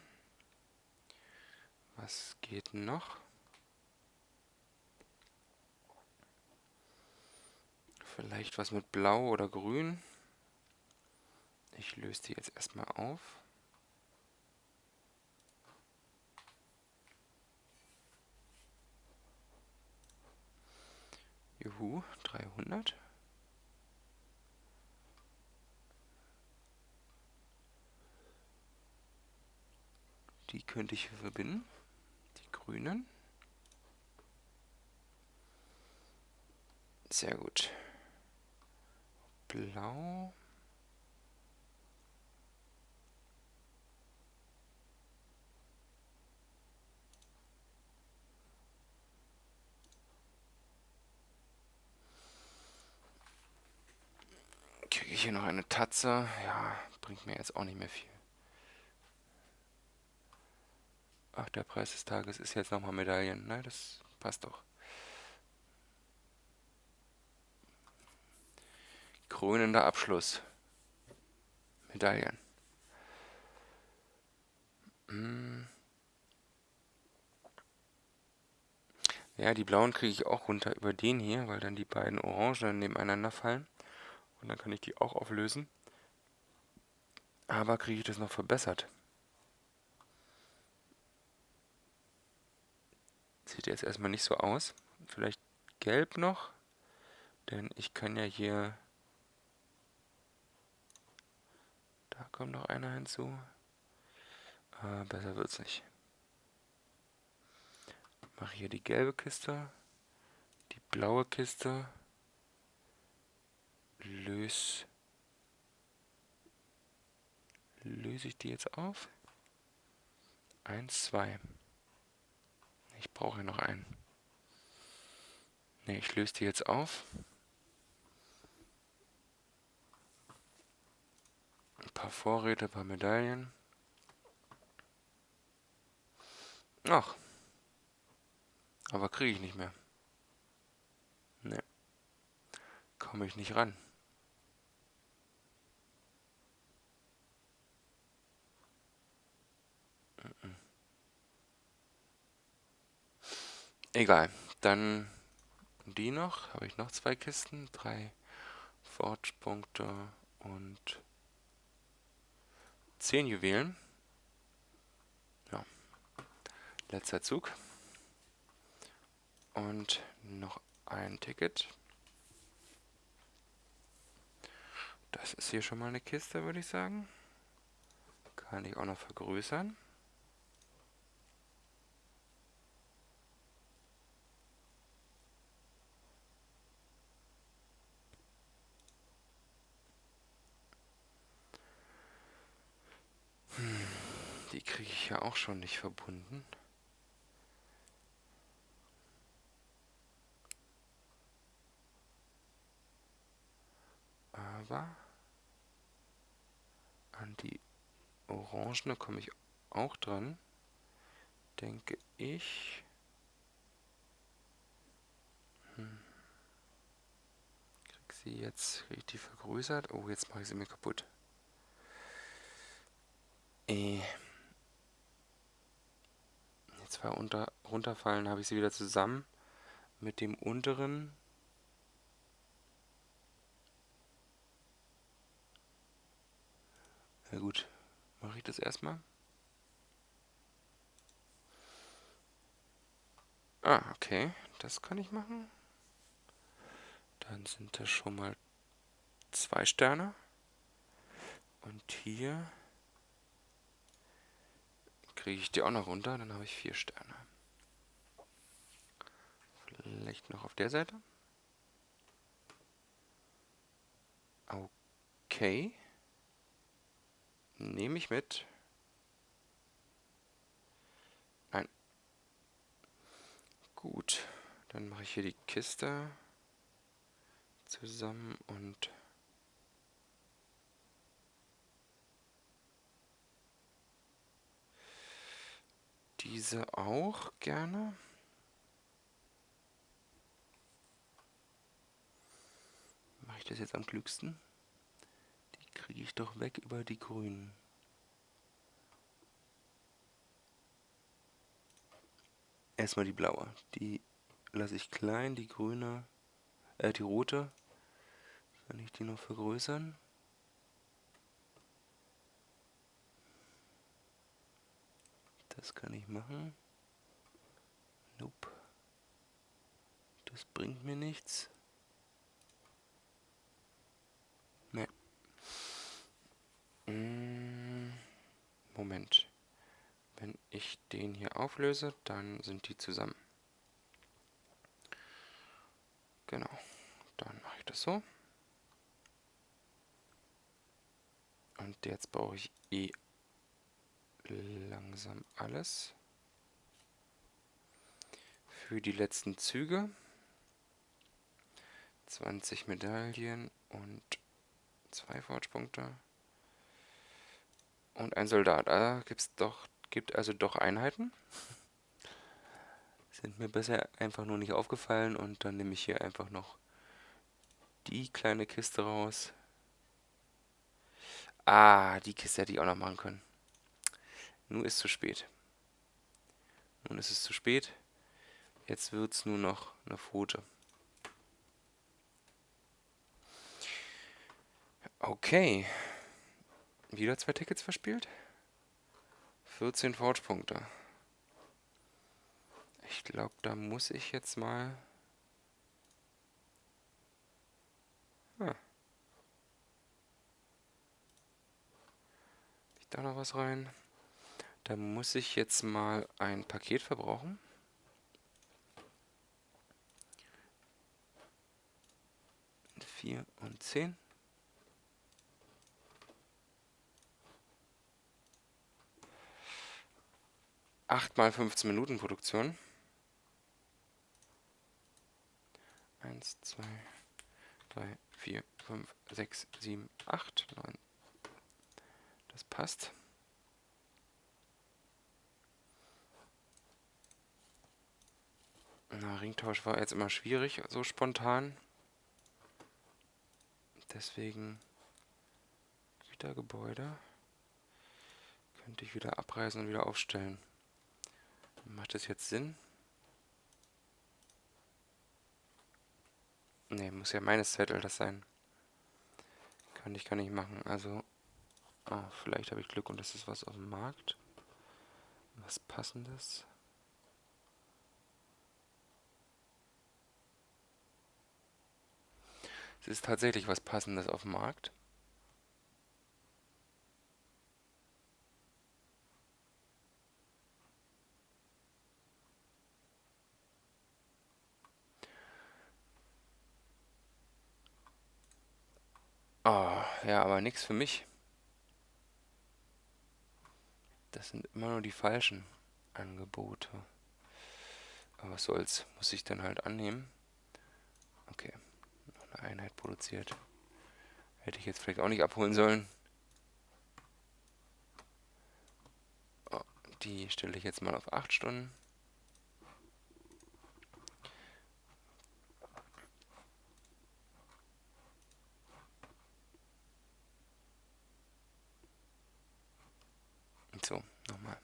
Was geht noch? Vielleicht was mit Blau oder Grün. Ich löse die jetzt erstmal auf. Juhu, 300. Die könnte ich verbinden. Die grünen. Sehr gut. Blau. Kriege ich hier noch eine Tatze? Ja, bringt mir jetzt auch nicht mehr viel. Ach, der Preis des Tages ist jetzt nochmal Medaillen. Nein, das passt doch. Krönender Abschluss. Medaillen. Hm. Ja, die blauen kriege ich auch runter über den hier, weil dann die beiden Orangen nebeneinander fallen. Und dann kann ich die auch auflösen. Aber kriege ich das noch verbessert? Sieht jetzt erstmal nicht so aus. Vielleicht gelb noch. Denn ich kann ja hier... Da kommt noch einer hinzu. Äh, besser wird's nicht. Mache hier die gelbe Kiste. Die blaue Kiste. Löse... Löse ich die jetzt auf? Eins, zwei. Ich brauche noch einen. Ne, ich löse die jetzt auf. Paar Vorräte, paar Medaillen. Ach. Aber kriege ich nicht mehr. Ne. Komme ich nicht ran. Egal. Dann die noch. Habe ich noch zwei Kisten. Drei Forge-Punkte und zehn Juwelen. Ja. Letzter Zug. Und noch ein Ticket. Das ist hier schon mal eine Kiste, würde ich sagen. Kann ich auch noch vergrößern. Die kriege ich ja auch schon nicht verbunden. Aber an die Orangene komme ich auch dran, denke ich. Hm. Sie jetzt richtig vergrößert. Oh, jetzt mache ich sie mir kaputt. Äh zwei unter, runterfallen, habe ich sie wieder zusammen mit dem unteren. Na gut, mache ich das erstmal. Ah, okay. Das kann ich machen. Dann sind das schon mal zwei Sterne. Und hier kriege ich die auch noch runter, dann habe ich vier Sterne. Vielleicht noch auf der Seite. Okay. Nehme ich mit. Nein. Gut. Dann mache ich hier die Kiste zusammen und diese auch gerne. Mache ich das jetzt am klügsten? Die kriege ich doch weg über die grünen. Erstmal die blaue. Die lasse ich klein, die grüne, äh, die rote. Kann ich die noch vergrößern? Das kann ich machen. Nope. Das bringt mir nichts. Ne. Moment. Wenn ich den hier auflöse, dann sind die zusammen. Genau. Dann mache ich das so. Und jetzt brauche ich eh langsam alles. Für die letzten Züge 20 Medaillen und zwei Fortspunkte. Und ein Soldat. Da gibt's doch, gibt also doch Einheiten. Sind mir bisher einfach nur nicht aufgefallen und dann nehme ich hier einfach noch die kleine Kiste raus. Ah, die Kiste hätte ich auch noch machen können. Nun ist zu spät. Nun ist es zu spät. Jetzt wird es nur noch eine Pfote. Okay. Wieder zwei Tickets verspielt. 14 Fortpunkte. Ich glaube, da muss ich jetzt mal... Ah. Ich da noch was rein? Da muss ich jetzt mal ein Paket verbrauchen. Vier und zehn. Acht mal 15 Minuten Produktion. Eins, zwei, drei, vier, fünf, sechs, sieben, acht, neun. Das passt. Na, Ringtausch war jetzt immer schwierig, so spontan. Deswegen Gütergebäude könnte ich wieder abreißen und wieder aufstellen. Macht das jetzt Sinn? Ne, muss ja meines Zettel das sein. Kann ich gar nicht machen. Also, oh, vielleicht habe ich Glück und das ist was auf dem Markt. Was passendes. Es ist tatsächlich was Passendes auf dem Markt. Oh, ja, aber nichts für mich. Das sind immer nur die falschen Angebote. Aber was soll's, muss ich dann halt annehmen. Okay. Einheit produziert. Hätte ich jetzt vielleicht auch nicht abholen sollen. Oh, die stelle ich jetzt mal auf 8 Stunden. So, nochmal.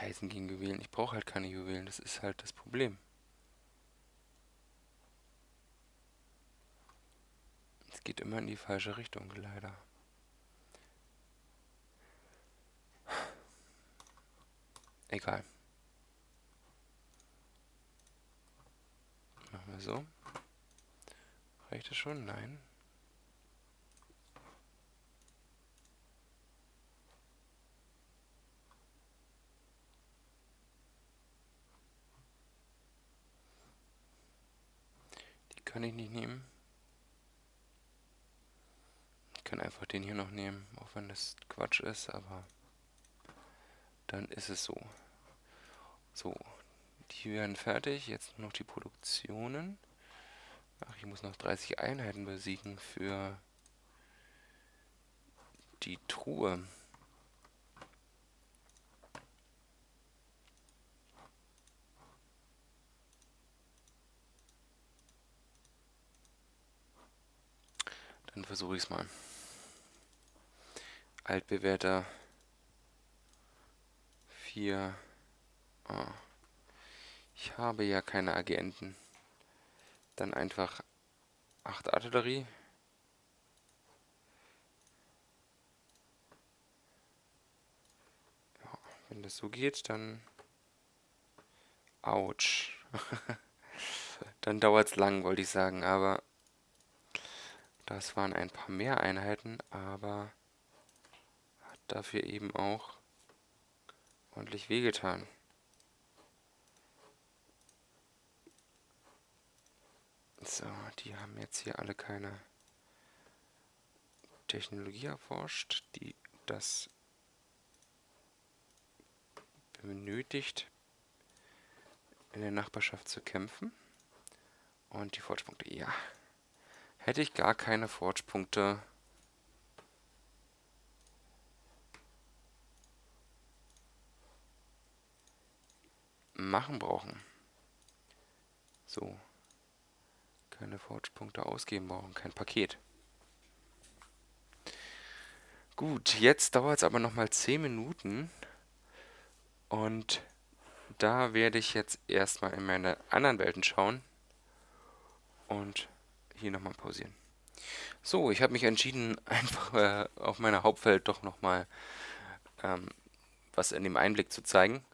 Eisen gegen Juwelen. Ich brauche halt keine Juwelen, das ist halt das Problem. Es geht immer in die falsche Richtung, leider. Egal. Machen wir so. Reicht das schon? Nein. Kann ich nicht nehmen. Ich kann einfach den hier noch nehmen, auch wenn das Quatsch ist, aber dann ist es so. So, die werden fertig. Jetzt noch die Produktionen. Ach, ich muss noch 30 Einheiten besiegen für die Truhe. Dann versuche ich es mal. Altbewährter 4. Oh. Ich habe ja keine Agenten. Dann einfach 8 Artillerie. Ja, wenn das so geht, dann... Autsch. dann dauert es lang, wollte ich sagen, aber... Das waren ein paar mehr Einheiten, aber hat dafür eben auch ordentlich wehgetan. So, die haben jetzt hier alle keine Technologie erforscht, die das benötigt, in der Nachbarschaft zu kämpfen. Und die Fortspunkte, ja. Hätte ich gar keine Fortspunkte machen brauchen. So keine Forge-Punkte ausgeben brauchen, kein Paket. Gut, jetzt dauert es aber nochmal 10 Minuten. Und da werde ich jetzt erstmal in meine anderen Welten schauen. Und hier nochmal pausieren. So, ich habe mich entschieden, einfach äh, auf meiner Hauptwelt doch nochmal ähm, was in dem Einblick zu zeigen,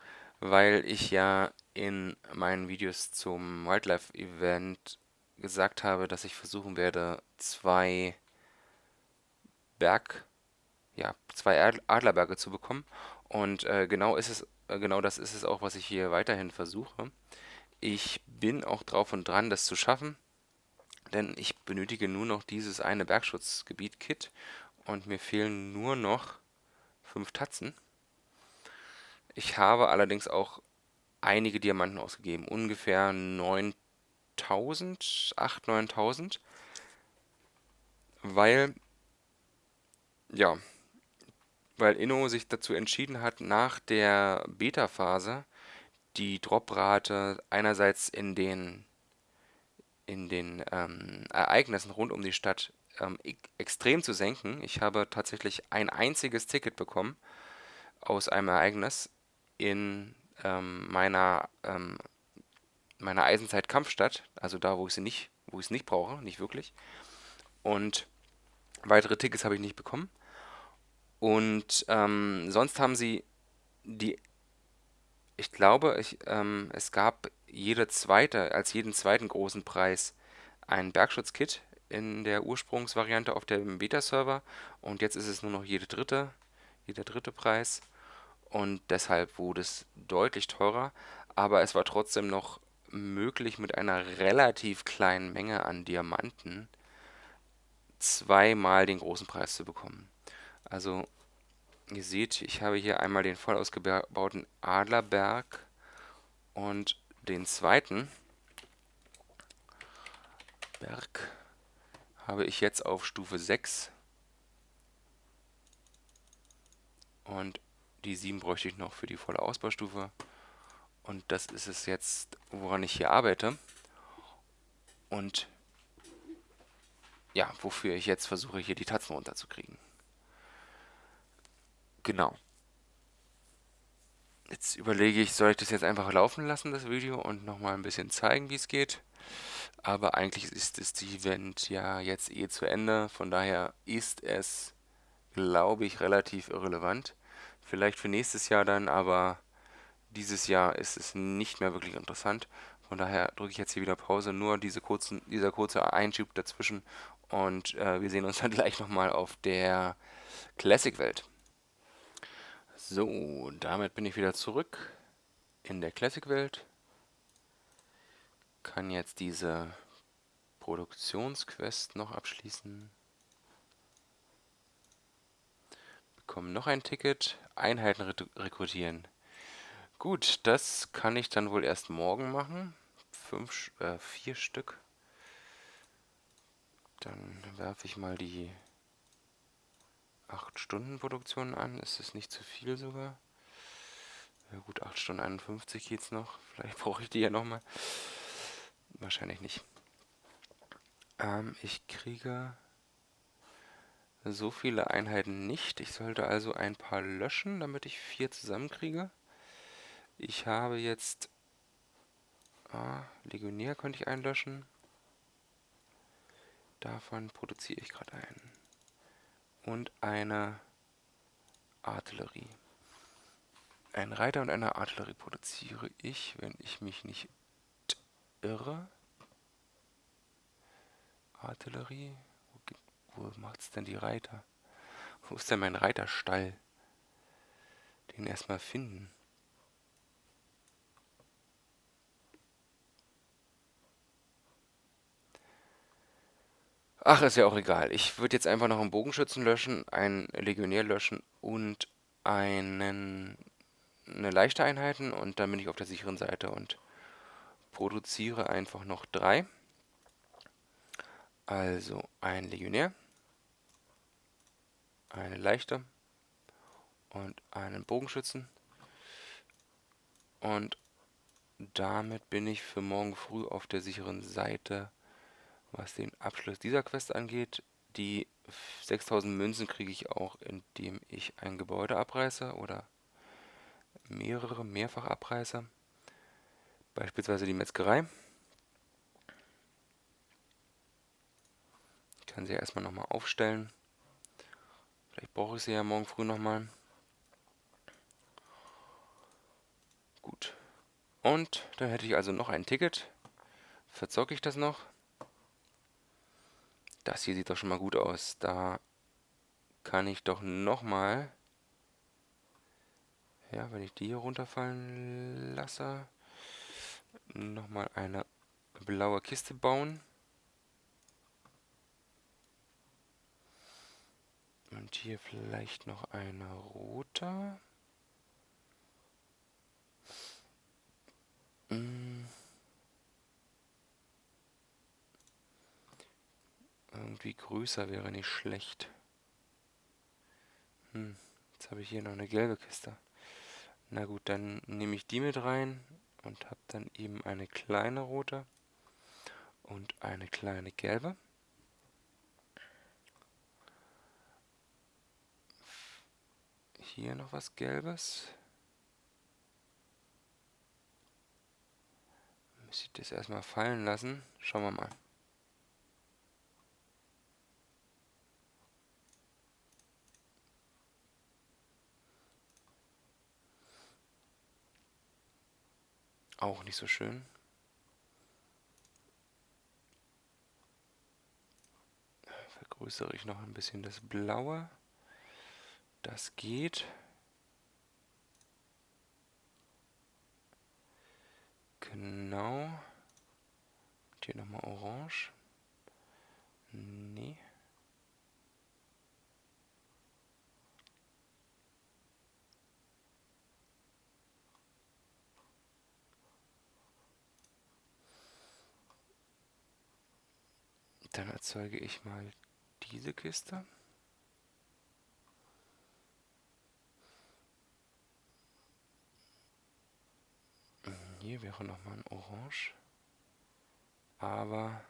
weil ich ja in meinen Videos zum Wildlife Event gesagt habe, dass ich versuchen werde, zwei Berg, ja, zwei Adlerberge zu bekommen. Und äh, genau ist es, äh, genau das ist es auch, was ich hier weiterhin versuche. Ich bin auch drauf und dran, das zu schaffen, denn ich benötige nur noch dieses eine Bergschutzgebiet-Kit und mir fehlen nur noch fünf Tatzen. Ich habe allerdings auch einige Diamanten ausgegeben, ungefähr 9 1000, 8, 9000. Weil, ja, weil Inno sich dazu entschieden hat, nach der Beta-Phase die Droprate einerseits in den, in den ähm, Ereignissen rund um die Stadt ähm, e extrem zu senken. Ich habe tatsächlich ein einziges Ticket bekommen aus einem Ereignis in ähm, meiner ähm, meiner Eisenzeit Kampfstadt, also da, wo ich sie nicht, wo ich es nicht brauche, nicht wirklich. Und weitere Tickets habe ich nicht bekommen. Und ähm, sonst haben sie die, ich glaube, ich, ähm, es gab jede zweite, als jeden zweiten großen Preis ein Bergschutzkit in der Ursprungsvariante auf dem Beta-Server. Und jetzt ist es nur noch jede dritte, jeder dritte Preis. Und deshalb wurde es deutlich teurer, aber es war trotzdem noch möglich, mit einer relativ kleinen Menge an Diamanten zweimal den großen Preis zu bekommen. Also ihr seht, ich habe hier einmal den voll ausgebauten Adlerberg und den zweiten Berg habe ich jetzt auf Stufe 6 und die 7 bräuchte ich noch für die volle Ausbaustufe. Und das ist es jetzt, woran ich hier arbeite. Und ja, wofür ich jetzt versuche, hier die Tatzen runterzukriegen. Genau. Jetzt überlege ich, soll ich das jetzt einfach laufen lassen, das Video, und nochmal ein bisschen zeigen, wie es geht. Aber eigentlich ist das Event ja jetzt eh zu Ende. Von daher ist es, glaube ich, relativ irrelevant. Vielleicht für nächstes Jahr dann, aber dieses Jahr ist es nicht mehr wirklich interessant. Von daher drücke ich jetzt hier wieder Pause. Nur diese kurzen, dieser kurze Einschub dazwischen. Und äh, wir sehen uns dann gleich nochmal auf der Classic-Welt. So, damit bin ich wieder zurück in der Classic-Welt. Kann jetzt diese Produktionsquest noch abschließen. Bekomme noch ein Ticket. Einheiten rekrutieren. Gut, das kann ich dann wohl erst morgen machen. Fünf, äh, vier Stück. Dann werfe ich mal die 8 Stunden Produktion an. Ist es nicht zu viel sogar? Ja gut, 8 Stunden 51 geht's noch. Vielleicht brauche ich die ja nochmal. Wahrscheinlich nicht. Ähm, ich kriege so viele Einheiten nicht. Ich sollte also ein paar löschen, damit ich vier zusammenkriege. Ich habe jetzt... Ah, Legionär könnte ich einlöschen. Davon produziere ich gerade einen. Und eine Artillerie. Ein Reiter und eine Artillerie produziere ich, wenn ich mich nicht irre. Artillerie. Wo, wo macht's denn die Reiter? Wo ist denn mein Reiterstall? Den erstmal finden. Ach, ist ja auch egal. Ich würde jetzt einfach noch einen Bogenschützen löschen, einen Legionär löschen und einen, eine leichte Einheiten und dann bin ich auf der sicheren Seite und produziere einfach noch drei. Also ein Legionär, eine leichte und einen Bogenschützen. Und damit bin ich für morgen früh auf der sicheren Seite was den Abschluss dieser Quest angeht, die 6000 Münzen kriege ich auch, indem ich ein Gebäude abreiße oder mehrere, mehrfach abreiße. Beispielsweise die Metzgerei. Ich kann sie ja erstmal nochmal aufstellen. Vielleicht brauche ich sie ja morgen früh nochmal. Gut. Und dann hätte ich also noch ein Ticket. Verzocke ich das noch. Das hier sieht doch schon mal gut aus. Da kann ich doch nochmal... Ja, wenn ich die hier runterfallen lasse, nochmal eine blaue Kiste bauen. Und hier vielleicht noch eine rote. Hm. Irgendwie größer wäre nicht schlecht. Hm, jetzt habe ich hier noch eine gelbe Kiste. Na gut, dann nehme ich die mit rein und habe dann eben eine kleine rote und eine kleine gelbe. Hier noch was Gelbes. Muss ich das erstmal fallen lassen. Schauen wir mal. Auch nicht so schön. Vergrößere ich noch ein bisschen das Blaue. Das geht. Genau. Und hier nochmal orange. Nee. Dann erzeuge ich mal diese Kiste. Hier wäre nochmal ein Orange. Aber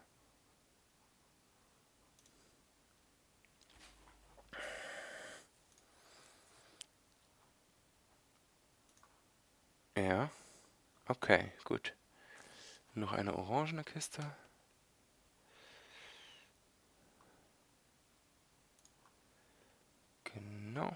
Ja. Okay, gut. Noch eine orangene Kiste. Genau.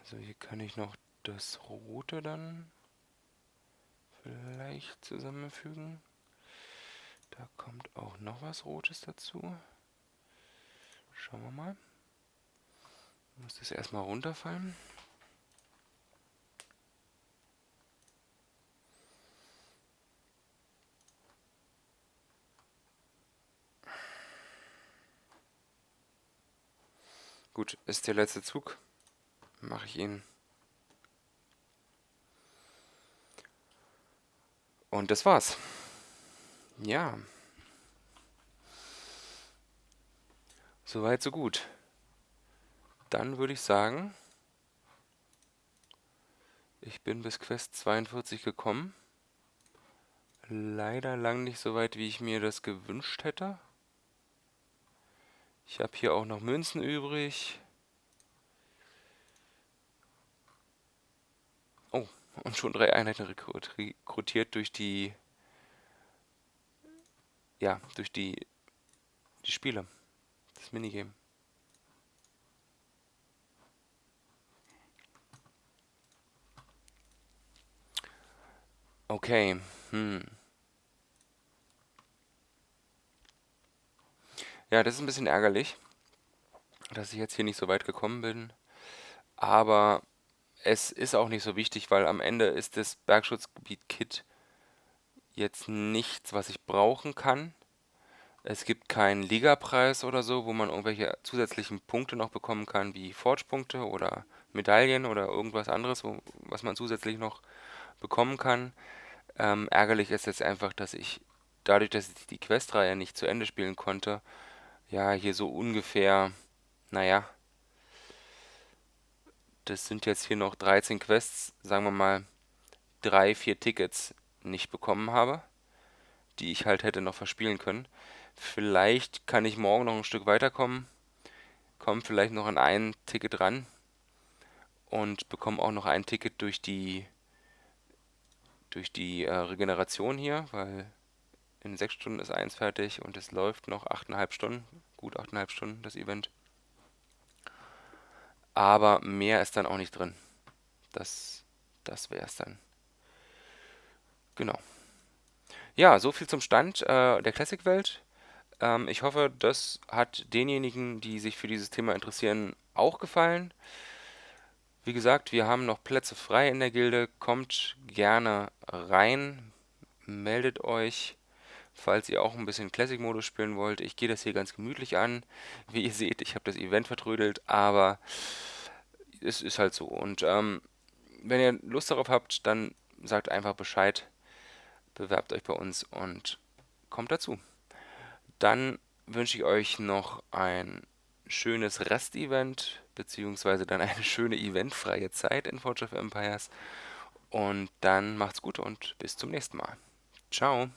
Also hier kann ich noch das Rote dann vielleicht zusammenfügen. Da kommt auch noch was Rotes dazu. Schauen wir mal. Muss das erstmal runterfallen. Gut, ist der letzte Zug. Mache ich ihn. Und das war's. Ja. Soweit, so gut. Dann würde ich sagen, ich bin bis Quest 42 gekommen. Leider lang nicht so weit, wie ich mir das gewünscht hätte. Ich habe hier auch noch Münzen übrig. Oh, und schon drei Einheiten rekrutiert durch die ja, durch die, die Spiele, das Minigame. Okay, hm. Ja, das ist ein bisschen ärgerlich, dass ich jetzt hier nicht so weit gekommen bin. Aber es ist auch nicht so wichtig, weil am Ende ist das Bergschutzgebiet Kit jetzt nichts, was ich brauchen kann. Es gibt keinen Ligapreis oder so, wo man irgendwelche zusätzlichen Punkte noch bekommen kann, wie Forge-Punkte oder Medaillen oder irgendwas anderes, wo, was man zusätzlich noch bekommen kann. Ähm, ärgerlich ist jetzt einfach, dass ich dadurch, dass ich die Questreihe nicht zu Ende spielen konnte, ja, hier so ungefähr, naja, das sind jetzt hier noch 13 Quests, sagen wir mal, drei, vier Tickets nicht bekommen habe, die ich halt hätte noch verspielen können. Vielleicht kann ich morgen noch ein Stück weiterkommen, komme vielleicht noch an ein Ticket ran und bekomme auch noch ein Ticket durch die durch die äh, Regeneration hier, weil in sechs Stunden ist eins fertig und es läuft noch achteinhalb Stunden, gut achteinhalb Stunden das Event. Aber mehr ist dann auch nicht drin. Das, das wäre es dann. Genau. Ja, so viel zum Stand äh, der Classic-Welt. Ähm, ich hoffe, das hat denjenigen, die sich für dieses Thema interessieren, auch gefallen. Wie gesagt, wir haben noch Plätze frei in der Gilde. Kommt gerne rein, meldet euch, falls ihr auch ein bisschen Classic-Modus spielen wollt. Ich gehe das hier ganz gemütlich an. Wie ihr seht, ich habe das Event vertrödelt, aber es ist halt so. Und ähm, wenn ihr Lust darauf habt, dann sagt einfach Bescheid bewerbt euch bei uns und kommt dazu. Dann wünsche ich euch noch ein schönes Rest-Event, beziehungsweise dann eine schöne eventfreie Zeit in Forge of Empires. Und dann macht's gut und bis zum nächsten Mal. Ciao.